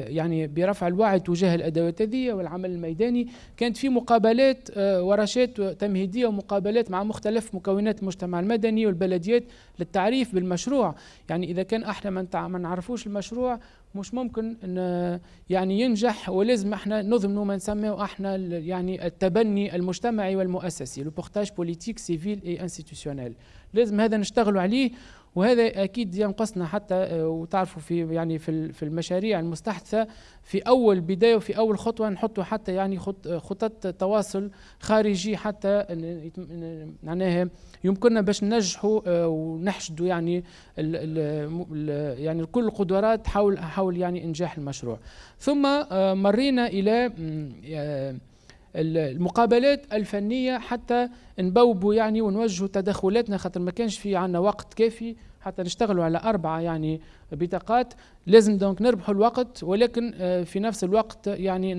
يعني برفع الوعي تجاه الأدوات هذه والعمل الميداني. كانت في مقابلات آه، ورشات تمهيدية ومقابلات مع مختلف مكونات المجتمع المدني والبلديات للتعريف بالمشروع. يعني إذا كان إحنا ما نعرفوش المشروع مش ممكن إن يعني ينجح ولازم إحنا نضمنوا ما نسميه إحنا يعني التبني المجتمعي والمؤسسي le portage politique civil et institutionnel لازم هذا نشتغلوا عليه وهذا أكيد ينقصنا حتى آه، وتعرفوا في يعني في في المشاريع المستحدثة في أول بداية وفي أول خطوة نحطوا حتى يعني خطط تواصل خارجي حتى معناها يمكننا باش ننجحوا آه، ونحشدوا يعني ال ال يعني كل القدرات حول حول يعني إنجاح المشروع. ثم آه، مرينا إلى المقابلات الفنية حتى نبوبوا يعني ونوجهوا تدخلاتنا خاطر ما كانش في عندنا وقت كافي حتى نشتغلوا على أربعة يعني بطاقات. لازم donc نربحوا الوقت ولكن آه، في نفس الوقت يعني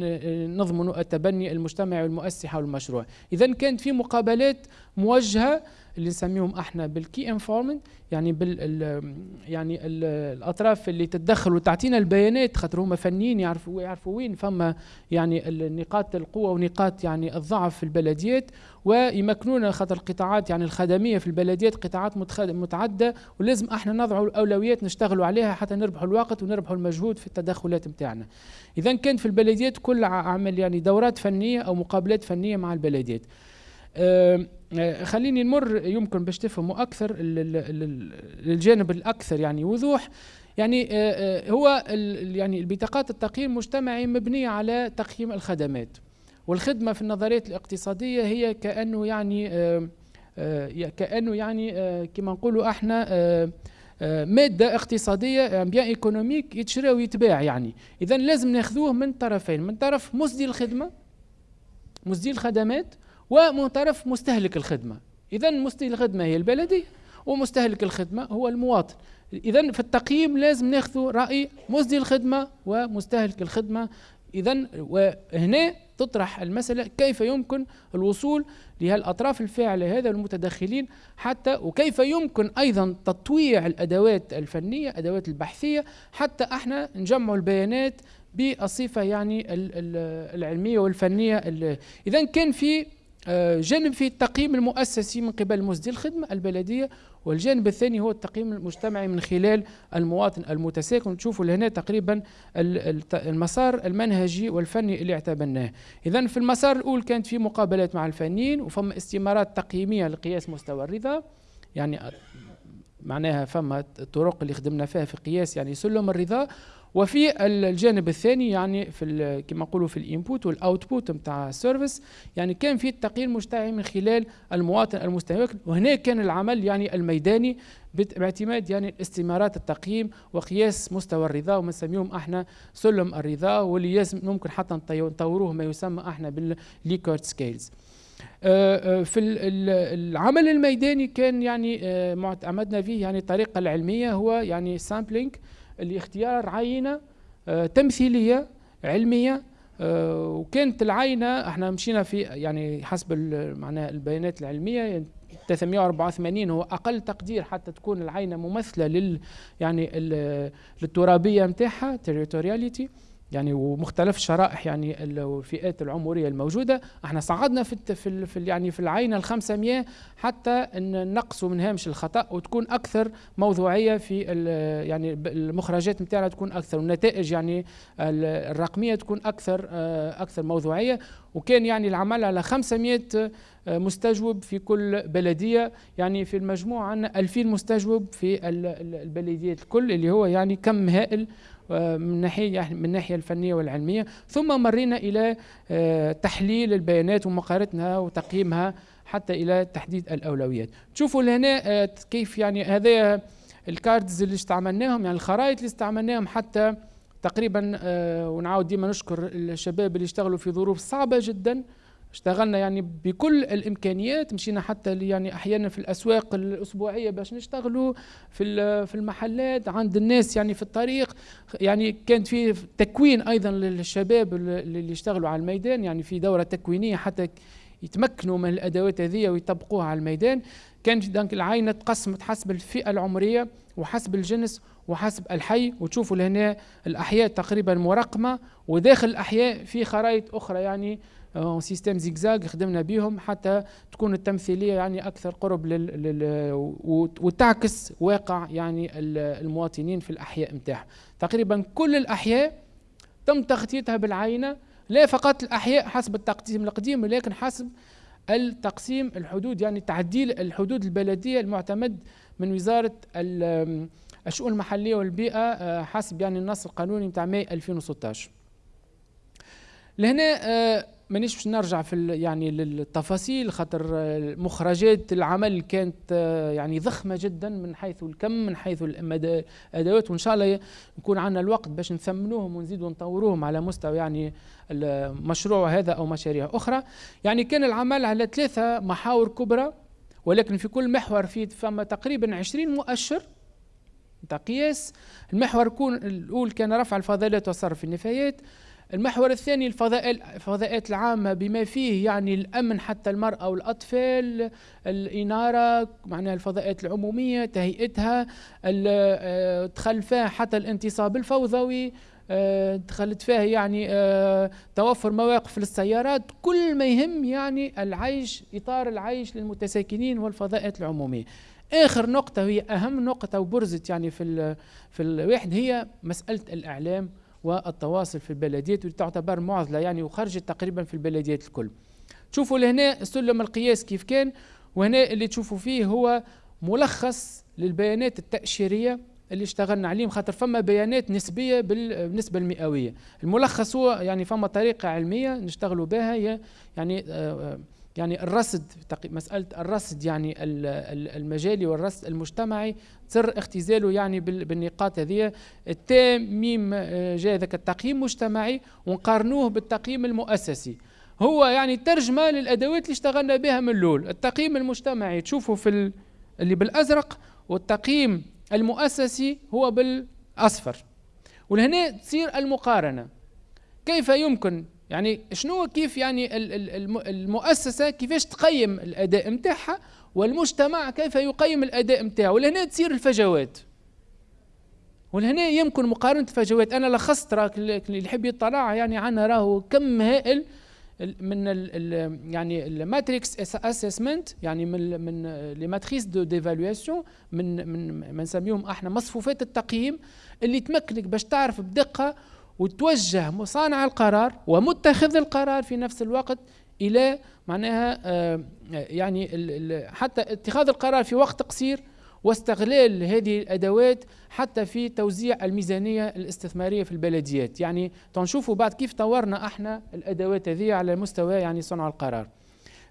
نضمنوا التبني المجتمعي والمؤسسي حول المشروع. إذا كانت في مقابلات موجهة اللي نسميهم إحنا بال key informant يعني بال ال يعني ال الأطراف اللي تتدخل وتعطينا البيانات خاطر هما فنيين يعرفوا يعرفوا وين فما يعني نقاط القوة ونقاط يعني الضعف في البلديات ويمكنونا خاطر القطاعات يعني الخدمية في البلديات قطاعات متعددة ولازم إحنا نضعوا الأولويات نشتغلوا عليها. حتى نربحوا الوقت ونربحوا المجهود في التدخلات نتاعنا إذا كان في البلديات كل عمل يعني دورات فنية أو مقابلات فنية مع البلديات. أه خليني نمر يمكن باش تفهموا أكثر للجانب الأكثر يعني وضوح. يعني هو يعني البطاقات التقييم المجتمعي مبنية على تقييم الخدمات. والخدمة في النظريات الاقتصادية هي كأنه يعني كأنه يعني كما نقولوا إحنا مادة اقتصادية بيان إيكونوميك يتشرى ويتباع يعني. اذا لازم ناخذوه من طرفين من طرف مسدي الخدمة مسدي الخدمات ومن طرف مستهلك الخدمة. إذا مستهلك الخدمة هي البلدي ومستهلك الخدمة هو المواطن. اذا في التقييم لازم ناخذ رأي مصدي الخدمة ومستهلك الخدمة. اذا وهنا تطرح المسألة كيف يمكن الوصول لهالأطراف الفاعلة هذا المتدخلين حتى وكيف يمكن أيضا تطويع الأدوات الفنية أدوات البحثية حتى إحنا نجمع البيانات بالصفة يعني العلمية والفنية إذا كان في آه، جانب في التقييم المؤسسي من قبل مسدي الخدمة البلدية والجانب الثاني هو التقييم المجتمعي من خلال المواطن المتساكن. تشوفوا لهنا تقريبا المسار المنهجي والفني اللي اعتبرناه. اذا في المسار الأول كانت في مقابلات مع الفنيين وفما استمارات تقييمية لقياس مستوى الرضا. يعني معناها فما الطرق اللي خدمنا فيها في قياس يعني سلم الرضا. وفي الجانب الثاني يعني في كما نقولوا في ال input وال output نتاع ال service يعني كان في التقييم المجتمعي من خلال المواطن المستهلك وهنا كان العمل يعني الميداني باعتماد يعني استمارات التقييم وقياس مستوى الرضا وما نسميهم إحنا سلم الرضا واللي ممكن حتى نطوروه ما يسمى إحنا بال Likert scales. آه، آه، في العمل الميداني كان يعني آه، معتمدنا فيه يعني الطريقة العلمية هو يعني sampling لاختيار عينة آه، تمثيلية علمية آه، وكانت العينة إحنا مشينا في يعني حسب معناها البيانات العلمية 384 هو أقل تقدير حتى تكون العينة ممثلة لل يعني للترابية نتاعها تريتورياليتي يعني ومختلف الشرائح يعني الفئات العمرية الموجودة. إحنا صعدنا في في, يعني في العينه ال 500 حتى نقصوا من هامش الخطأ وتكون أكثر موضوعية في يعني المخرجات نتاعنا تكون أكثر والنتائج يعني الرقمية تكون أكثر آه، أكثر موضوعية. وكان يعني العمل على 500 آه، مستجوب في كل بلدية. يعني في المجموع عندنا 2000 مستجوب في البلديات الكل اللي هو يعني كم هائل من ناحية من الناحيه الفنية والعلمية. ثم مرينا إلى آه، تحليل البيانات ومقارنتها وتقييمها حتى إلى تحديد الأولويات. تشوفوا لهنا آه، كيف يعني هذا الكاردز اللي استعملناهم يعني الخرائط اللي استعملناهم حتى تقريبا آه، ونعاود ديما نشكر الشباب اللي اشتغلوا في ظروف صعبة جدا. اشتغلنا يعني بكل الإمكانيات مشينا حتى يعني أحيانا في الأسواق الأسبوعية باش نشتغلوا في في المحلات عند الناس يعني في الطريق. يعني كان في تكوين أيضا للشباب اللي يشتغلوا على الميدان يعني في دورة تكوينية حتى يتمكنوا من الأدوات هذه ويطبقوها على الميدان. كانت دانك العينه تقسمت حسب الفئة العمرية وحسب الجنس وحسب الحي. وتشوفوا لهنا الأحياء تقريبا مرقمة وداخل الأحياء في خرائط أخرى يعني سيستم زيكزاك خدمنا بهم حتى تكون التمثيلية يعني أكثر قرب لل, لل وتعكس واقع يعني المواطنين في الأحياء نتاعهم تقريبا كل الأحياء تم تغطيتها بالعينة لا فقط الأحياء حسب التقسيم القديم ولكن حسب التقسيم الحدود يعني تعديل الحدود البلدية المعتمد من وزارة الشؤون المحلية والبيئة آه، حسب يعني النص القانوني نتاع ماي 2016 لهنا آه، مانيش باش نرجع في يعني للتفاصيل خاطر مخرجات العمل كانت آه، يعني ضخمة جدا من حيث الكم من حيث الأدوات. وإن شاء الله يكون عندنا الوقت باش نثمنوهم ونزيدوا نطوروهم على مستوى يعني المشروع هذا أو مشاريع أخرى. يعني كان العمل على ثلاثة محاور كبرى ولكن في كل محور في فما تقريبا 20 مؤشر قياس. المحور الأول كان رفع الفضلات وصرف النفايات. المحور الثاني الفضاءات العامة بما فيه يعني الأمن حتى المرأة والأطفال الإنارة معناها الفضاءات العمومية تهيئتها آه، دخل فيها حتى الانتصاب الفوضوي آه، دخلت فيها يعني آه، توفر مواقف للسيارات كل ما يهم يعني العيش إطار العيش للمتساكنين والفضاءات العمومية. آخر نقطة هي أهم نقطة وبرزت يعني في في الواحد هي مسألة الإعلام والتواصل في البلديات واللي تعتبر معضلة يعني وخرجت تقريبا في البلديات الكل. تشوفوا لهنا سلم القياس كيف كان وهنا اللي تشوفوا فيه هو ملخص للبيانات التأشيرية اللي اشتغلنا عليهم خاطر فما بيانات نسبية بالنسبة المئوية. الملخص هو يعني فما طريقة علمية نشتغلوا بها هي يعني آه يعني الرصد مسألة الرصد يعني المجالي والرصد المجتمعي سر اختزاله يعني بالنقاط هذه. التاميم آه، جاء ذاك التقييم المجتمعي ونقارنوه بالتقييم المؤسسي. هو يعني ترجمة للأدوات اللي اشتغلنا بها من الأول. التقييم المجتمعي تشوفوا في اللي بالأزرق والتقييم المؤسسي هو بالأصفر. ولهنا تصير المقارنة. كيف يمكن يعني شنو كيف يعني المؤسسة كيفاش تقيم الأداء نتاعها والمجتمع كيف يقيم الأداء نتاعه ولهنا تصير الفجوات. ولهنا يمكن مقارنة الفجوات. أنا لخصت راك اللي يحب يطلع يعني عنا راهو كم هائل من ال يعني ال matrix assessment يعني من من les matrices de d'évaluation من من ما نسميهم إحنا مصفوفات التقييم اللي تمكنك باش تعرف بدقة وتوجه صانع القرار ومتخذ القرار في نفس الوقت إلى معناها آه، يعني حتى اتخاذ القرار في وقت قصير واستغلال هذه الأدوات حتى في توزيع الميزانية الاستثمارية في البلديات. يعني تنشوفوا بعد كيف طورنا إحنا الأدوات هذه على مستوى يعني صنع القرار.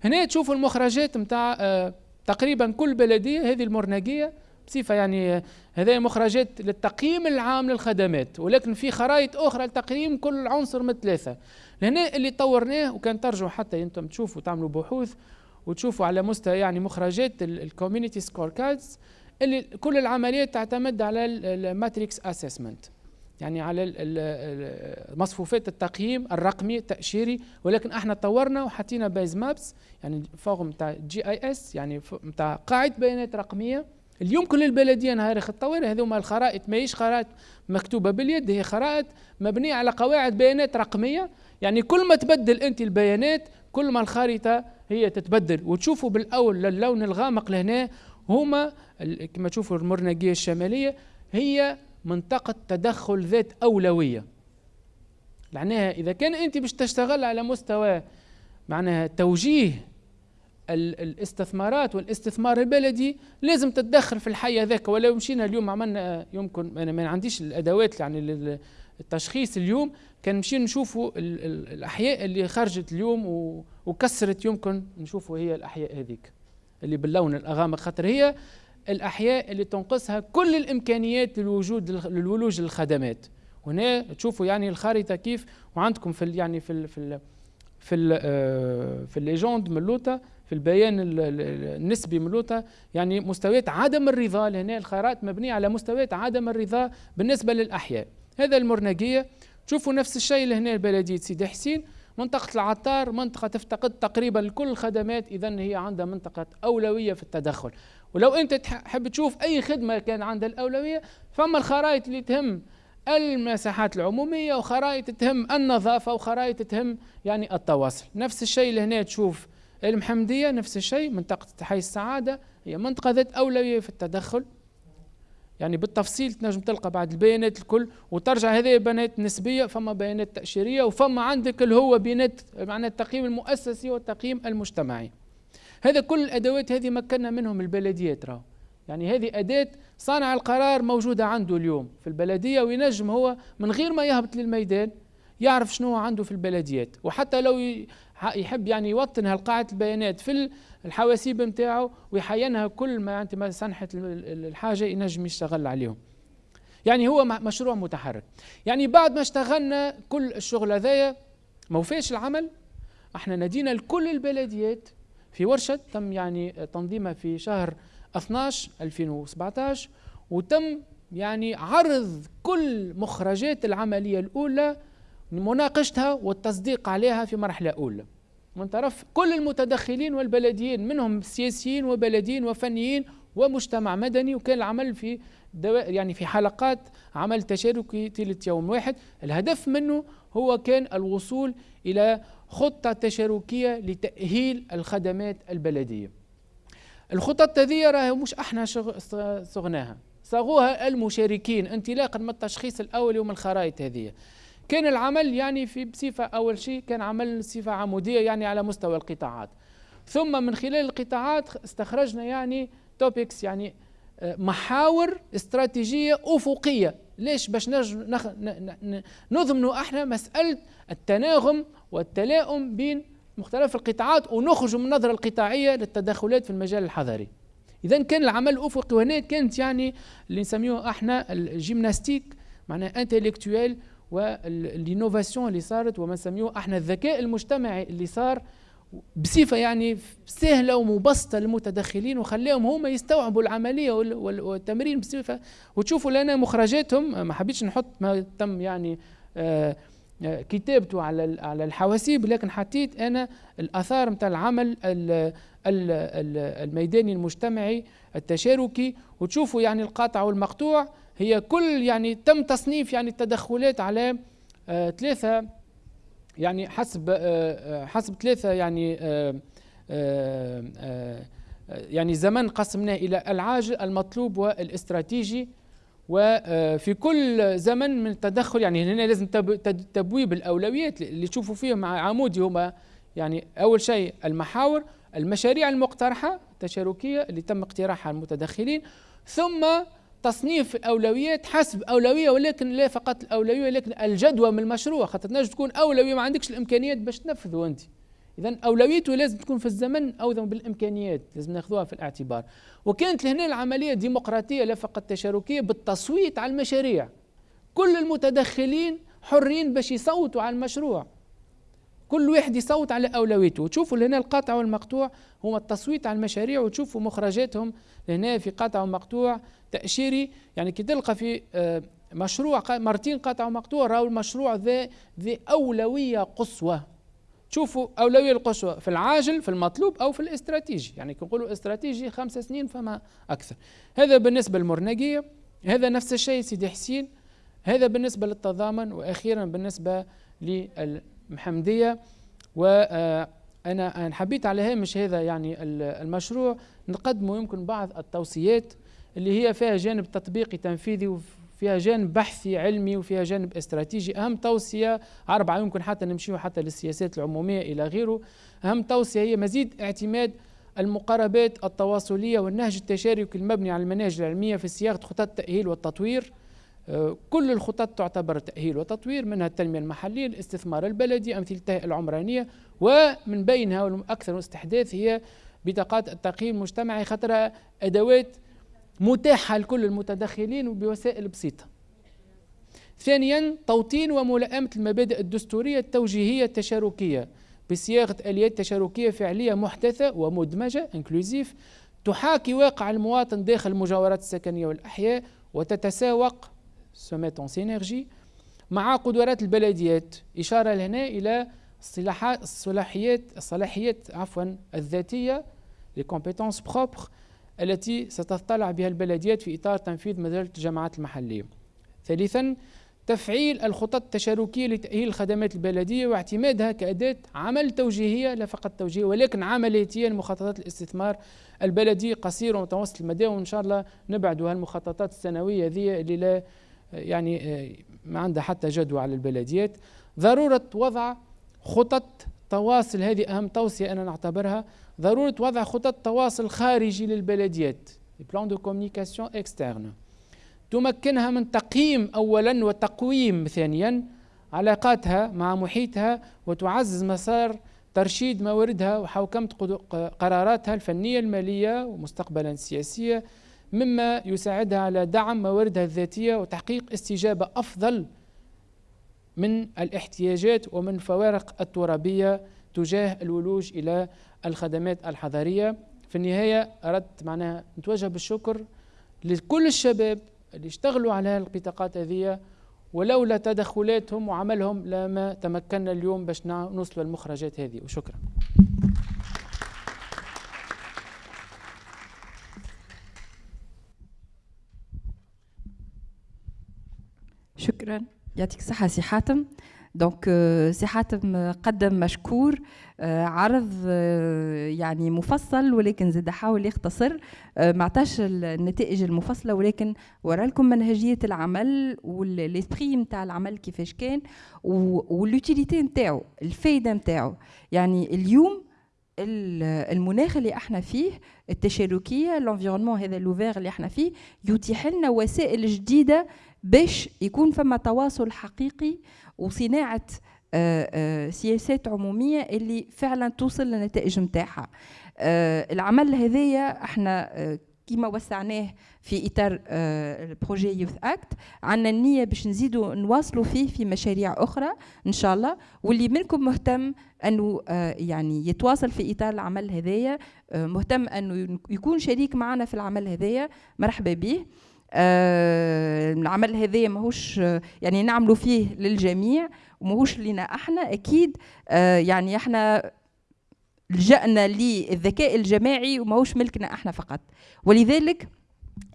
هنا تشوفوا المخرجات نتاع آه، تقريبا كل بلدية هذه المرنقيه بصفه يعني هذه مخرجات للتقييم العام للخدمات ولكن في خرائط أخرى لتقييم كل عنصر من ثلاثة لهنا اللي طورناه وكان ترجعوا حتى أنتم تشوفوا تعملوا بحوث وتشوفوا على مستوى يعني مخرجات ال community score cards اللي كل العمليات تعتمد على ال matrix assessment يعني على مصفوفات التقييم الرقمي التأشيري ولكن إحنا طورنا وحطينا base maps يعني فوق نتاع GIS يعني نتاع قاعدة بيانات رقمية اللي يمكن للبلدية نهار التطوير هذوما الخرائط ماهيش خرائط مكتوبة باليد هي خرائط مبنية على قواعد بيانات رقمية. يعني كل ما تبدل أنت البيانات كل ما الخريطة هي تتبدل. وتشوفوا بالأول اللون الغامق لهنا هما كما تشوفوا المرنقية الشمالية هي منطقة تدخل ذات أولوية. معناها إذا كان أنت باش تشتغل على مستوى معناها توجيه الاستثمارات والاستثمار البلدي لازم تتدخل في الحي هذاك ولو مشينا اليوم عملنا يمكن أنا ما عنديش الأدوات يعني التشخيص اليوم. كان مشي نشوفوا الأحياء اللي خرجت اليوم وكسرت يمكن نشوفوا هي الأحياء هذيك اللي باللون الأغامق. خاطر هي الأحياء اللي تنقصها كل الإمكانيات للوجود للولوج للخدمات. هنا تشوفوا يعني الخريطة كيف وعندكم في يعني في ال في ال في ال آه، في ال légende من لوطا في البيان النسبي من لوطا يعني مستويات عدم الرضا لهنا الخرائط مبنية على مستويات عدم الرضا بالنسبة للأحياء. هذا المرنقية. تشوفوا نفس الشيء لهنا بلديه سيدي حسين. منطقة العطار منطقة تفتقد تقريبا كل الخدمات إذا هي عندها منطقة أولوية في التدخل. ولو أنت تحب تشوف أي خدمة كان عندها الأولوية فما الخرائط اللي تهم المساحات العمومية وخرائط تهم النظافة وخرائط تهم يعني التواصل. نفس الشيء لهنا تشوف المحمدية نفس الشيء منطقة حي السعادة هي منطقة ذات أولوية في التدخل. يعني بالتفصيل تنجم تلقى بعد البيانات الكل وترجع هذه بيانات نسبيه فما بيانات تأشيرية وفما عندك اللي هو بيانات معناها التقييم المؤسسي والتقييم المجتمعي. هذا كل الأدوات هذه مكنا منهم البلديات راهو. يعني هذه أداة صانع القرار موجودة عنده اليوم في البلدية وينجم هو من غير ما يهبط للميدان يعرف شنو عنده في البلديات. وحتى لو يحب يعني يوطن هالقاعدة البيانات في الحواسيب نتاعو ويحينها كل ما انت ما سنحت الحاجة ينجم يشتغل عليهم. يعني هو مشروع متحرك. يعني بعد ما اشتغلنا كل الشغل هذايا ما وفاش العمل إحنا نادينا لكل البلديات في ورشة تم يعني تنظيمها في شهر 12 2017 وتم يعني عرض كل مخرجات العملية الأولى مناقشتها والتصديق عليها في مرحلة أولى. من طرف كل المتدخلين والبلديين منهم سياسيين وبلديين وفنيين ومجتمع مدني وكان العمل في يعني في حلقات عمل تشاركي ثلث يوم واحد. الهدف منه هو كان الوصول إلى خطة تشاركية لتأهيل الخدمات البلدية. الخطط هذه راه مش أحنا صغناها. صاغوها المشاركين انطلاقا من التشخيص الاولي ومن الخرائط هذه. كان العمل يعني في بصفة أول شيء كان عمل صفة عمودية يعني على مستوى القطاعات. ثم من خلال القطاعات استخرجنا يعني topics يعني آه، محاور استراتيجية أفقية. ليش؟ باش نضمنوا أحنا مسألة التناغم والتلاؤم بين مختلف القطاعات ونخرج من النظرة القطاعية للتدخلات في المجال الحضري إذا كان العمل الأفقي وهنا كانت يعني اللي نسميه أحنا ال gymnastique معناها intellectuelle وال innovation اللي صارت وما نسميوه إحنا الذكاء المجتمعي اللي صار بصفة يعني سهلة ومبسطة للمتدخلين وخليهم هما يستوعبوا العملية والتمرين بصفة. وتشوفوا لنا مخرجاتهم ما حبيتش نحط ما تم يعني آه كتابته على على الحواسيب لكن حطيت أنا الآثار نتاع العمل الميداني المجتمعي التشاركي. وتشوفوا يعني القاطع والمقطوع هي كل يعني تم تصنيف يعني التدخلات على آه ثلاثة يعني حسب آه آه حسب ثلاثة يعني يعني زمن قسمناه إلى العاجل المطلوب والاستراتيجي. وفي كل زمن من التدخل يعني هنا لازم تبويب الأولويات اللي تشوفوا فيهم مع عمودي هما يعني أول شيء المحاور المشاريع المقترحة التشاركية اللي تم اقتراحها المتدخلين. ثم تصنيف الأولويات حسب أولوية ولكن لا فقط الأولوية ولكن الجدوى من المشروع. خاطر تنجم تكون أولوية ما عندكش الإمكانيات باش تنفذه أنت. اذا أولويته لازم تكون في الزمن أو بالإمكانيات لازم ناخذوها في الاعتبار. وكانت لهنا العملية ديمقراطيه لا فقط تشاركيه بالتصويت على المشاريع. كل المتدخلين حرين باش يصوتوا على المشروع. كل واحد يصوت على أولويته. وتشوفوا لهنا القاطع والمقطوع هما التصويت على المشاريع وتشوفوا مخرجاتهم لهنا في قاطع ومقطوع تأشيري. يعني كي تلقى في آه، مشروع مرتين قاطع ومقطوع راهو المشروع ذا ذي أولوية قصوى. شوفوا أولوية القصوى في العاجل في المطلوب أو في الاستراتيجي. يعني نقولوا استراتيجي خمس سنين فما أكثر. هذا بالنسبة للمرنقية هذا نفس الشيء سيدي حسين. هذا بالنسبة للتضامن وأخيرا بالنسبة للمحمدية وأنا حبيت على هامش هذا يعني المشروع. نقدمه يمكن بعض التوصيات اللي هي فيها جانب تطبيقي تنفيذي فيها جانب بحثي علمي وفيها جانب استراتيجي. أهم توصية أربعة يمكن حتى نمشيو حتى للسياسات العمومية إلى غيره. أهم توصية هي مزيد اعتماد المقاربات التواصلية والنهج التشاركي المبني على المناهج العلمية في صياغة خطط التأهيل والتطوير. آه، كل الخطط تعتبر تأهيل وتطوير منها التنمية المحلية الاستثمار البلدي أمثلتها العمرانية ومن بينها والأكثر استحداث هي بطاقات التقييم المجتمعي خطرها أدوات متاحة لكل المتدخلين وبوسائل بسيطة. ثانيا توطين وملائمة المبادئ الدستورية التوجيهية التشاركية بصياغة آليات تشاركية فعلية محدثة ومدمجة انكلوزيف تحاكي واقع المواطن داخل المجاورات السكنية والأحياء وتتساوق سو میت synergie مع قدرات البلديات إشارة لهنا إلى الصلاحيات الصلاحيات عفوا الذاتية compétences propres التي ستطلع بها البلديات في إطار تنفيذ مجلة الجماعات المحلية. ثالثا تفعيل الخطط التشاركية لتأهيل الخدمات البلدية واعتمادها كأداة عمل توجيهية لا فقط توجيهية ولكن عملياتية لمخططات الاستثمار البلدي قصير ومتوسط المدى وإن شاء الله نبعدوا هالمخططات السنوية ذي اللي لا يعني ما عندها حتى جدوى على البلديات. ضرورة وضع خطط تواصل هذه أهم توصية أنا نعتبرها. ضرورة وضع خطط تواصل خارجي للبلديات plan de communication externe تمكنها من تقييم أولا وتقويم ثانيا علاقاتها مع محيطها وتعزز مسار ترشيد مواردها وحوكمة قراراتها الفنية المالية ومستقبلا السياسية. مما يساعدها على دعم مواردها الذاتية وتحقيق استجابة أفضل من الاحتياجات ومن فوارق الترابية تجاه الولوج إلى الخدمات الحضارية. في النهاية أردت معناها نتوجه بالشكر لكل الشباب اللي اشتغلوا على البطاقات هذه ولولا تدخلاتهم وعملهم لما تمكنا اليوم باش نوصلوا المخرجات هذه. وشكرا. شكرا. يعطيك الصحة سي حاتم. donc سي حاتم قدم مشكور عرض يعني مفصل ولكن زاد حاول يختصر. ما عطاش النتائج المفصلة ولكن ورا لكم منهجية العمل وال esprit نتاع العمل كيفاش كان وال utilité نتاعو الفايدة نتاعو. يعني اليوم المناخ اللي إحنا فيه التشاركية ال environnement هذا l'ouvert اللي إحنا فيه يتيح لنا وسائل جديدة باش يكون فما تواصل حقيقي وصناعة آه، آه، سياسات عمومية اللي فعلا توصل للنتائج نتاعها آه، العمل هذايا إحنا كيما وسعناه في إطار بروجي يوث اكت عندنا النية باش نزيدوا نواصلوا فيه في مشاريع أخرى إن شاء الله. واللي منكم مهتم انه يعني يتواصل في إطار العمل هذايا مهتم انه يكون شريك معنا في العمل هذايا مرحبا به العمل هذايا ماهوش يعني نعملوا فيه للجميع وماهوش لنا إحنا أكيد آه يعني إحنا لجأنا للذكاء الجماعي وماهوش ملكنا إحنا فقط. ولذلك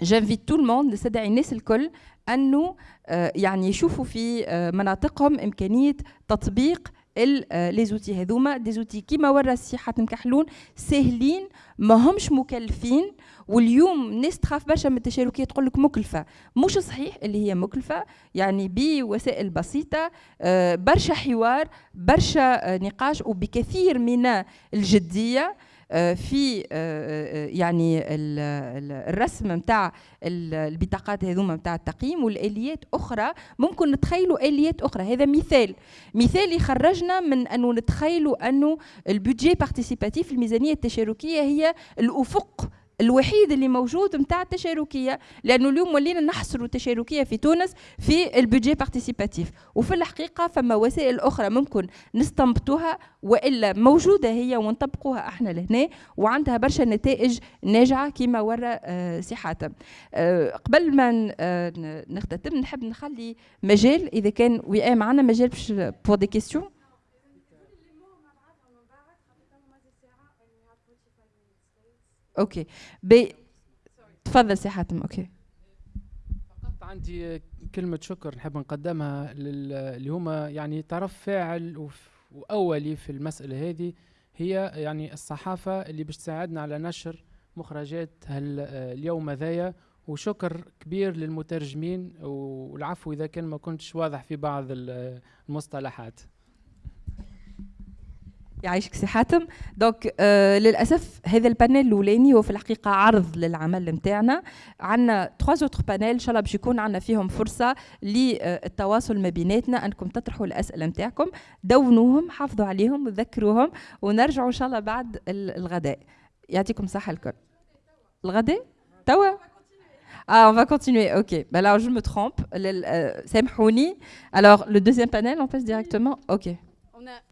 j'invite tout le monde نستدعي الناس الكل انه آه يعني يشوفوا في آه مناطقهم إمكانية تطبيق لي زوتي. هذوما دي زوتي كيما ورا السي حاتم كحلون ساهلين ما همش مكلفين واليوم الناس تخاف برشا من التشاركية تقول لك مكلفة. مش صحيح اللي هي مكلفة يعني بوسائل بسيطة آه، برشا حوار برشا آه، نقاش وبكثير من الجدية. آه، في يعني الرسم نتاع البطاقات هذوما نتاع التقييم والآليات أخرى. ممكن نتخيلوا آليات أخرى. هذا مثال. مثال يخرجنا من أنه نتخيلوا أنه ال budget participatif الميزانية التشاركية هي الأفق الوحيد اللي موجود نتاع التشاركية لأنه اليوم ولينا نحصروا التشاركية في تونس في ال budget participatif وفي الحقيقة فما وسائل أخرى ممكن نستنبطوها وإلا موجودة هي ونطبقوها إحنا لهنا وعندها برشا نتائج ناجعة كما ورى آه سي حاتم آه قبل ما آه نختتم نحب نخلي مجال إذا كان وياه معنا مجال باش pour des questions OK. ben تفضل سي حاتم OK. فقط عندي كلمة شكر نحب نقدمها اللي هما يعني طرف فاعل وأولي في المسألة هذه هي يعني الصحافة اللي باش تساعدنا على نشر مخرجات اليوم ذايا وشكر كبير للمترجمين والعفو إذا كان ما كنتش واضح في بعض المصطلحات. يعيشك سي حاتم. donc آه للأسف هذا ال panel الأولاني هو في الحقيقة عرض للعمل نتاعنا. عندنا trois autres panels إن شاء الله باش يكون عندنا فيهم فرصة للتواصل ما بيناتنا أنكم تطرحوا الأسئلة نتاعكم. donc هم حافظوا عليهم وذكروهم ونرجعوا إن شاء الله بعد الغداء. يعطيكم الصحة الكل. الغداء؟ توا؟ Ah, on va continuer, ok. Ben alors, je me trompe. Euh, Alors, le deuxième panel, on passe directement. Ok.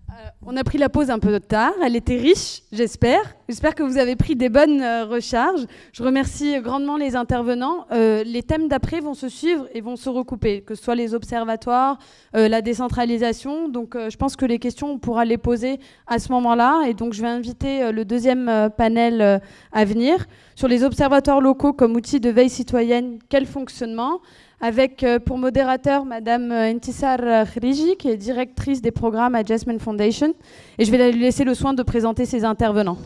Euh, on a pris la pause un peu tard. Elle était riche, j'espère. J'espère que vous avez pris des bonnes euh, recharges. Je remercie grandement les intervenants. Euh, les thèmes d'après vont se suivre et vont se recouper, que ce soit les observatoires, la décentralisation. Donc, je pense que les questions, on pourra les poser à ce moment-là. Et donc, je vais inviter le deuxième panel à venir sur les observatoires locaux comme outil de veille citoyenne. Quel fonctionnement? Avec euh, pour modérateur Madame euh, Intissar Khriji, qui est directrice des programmes à Jasmine Foundation. Et je vais lui laisser le soin de présenter ses intervenants.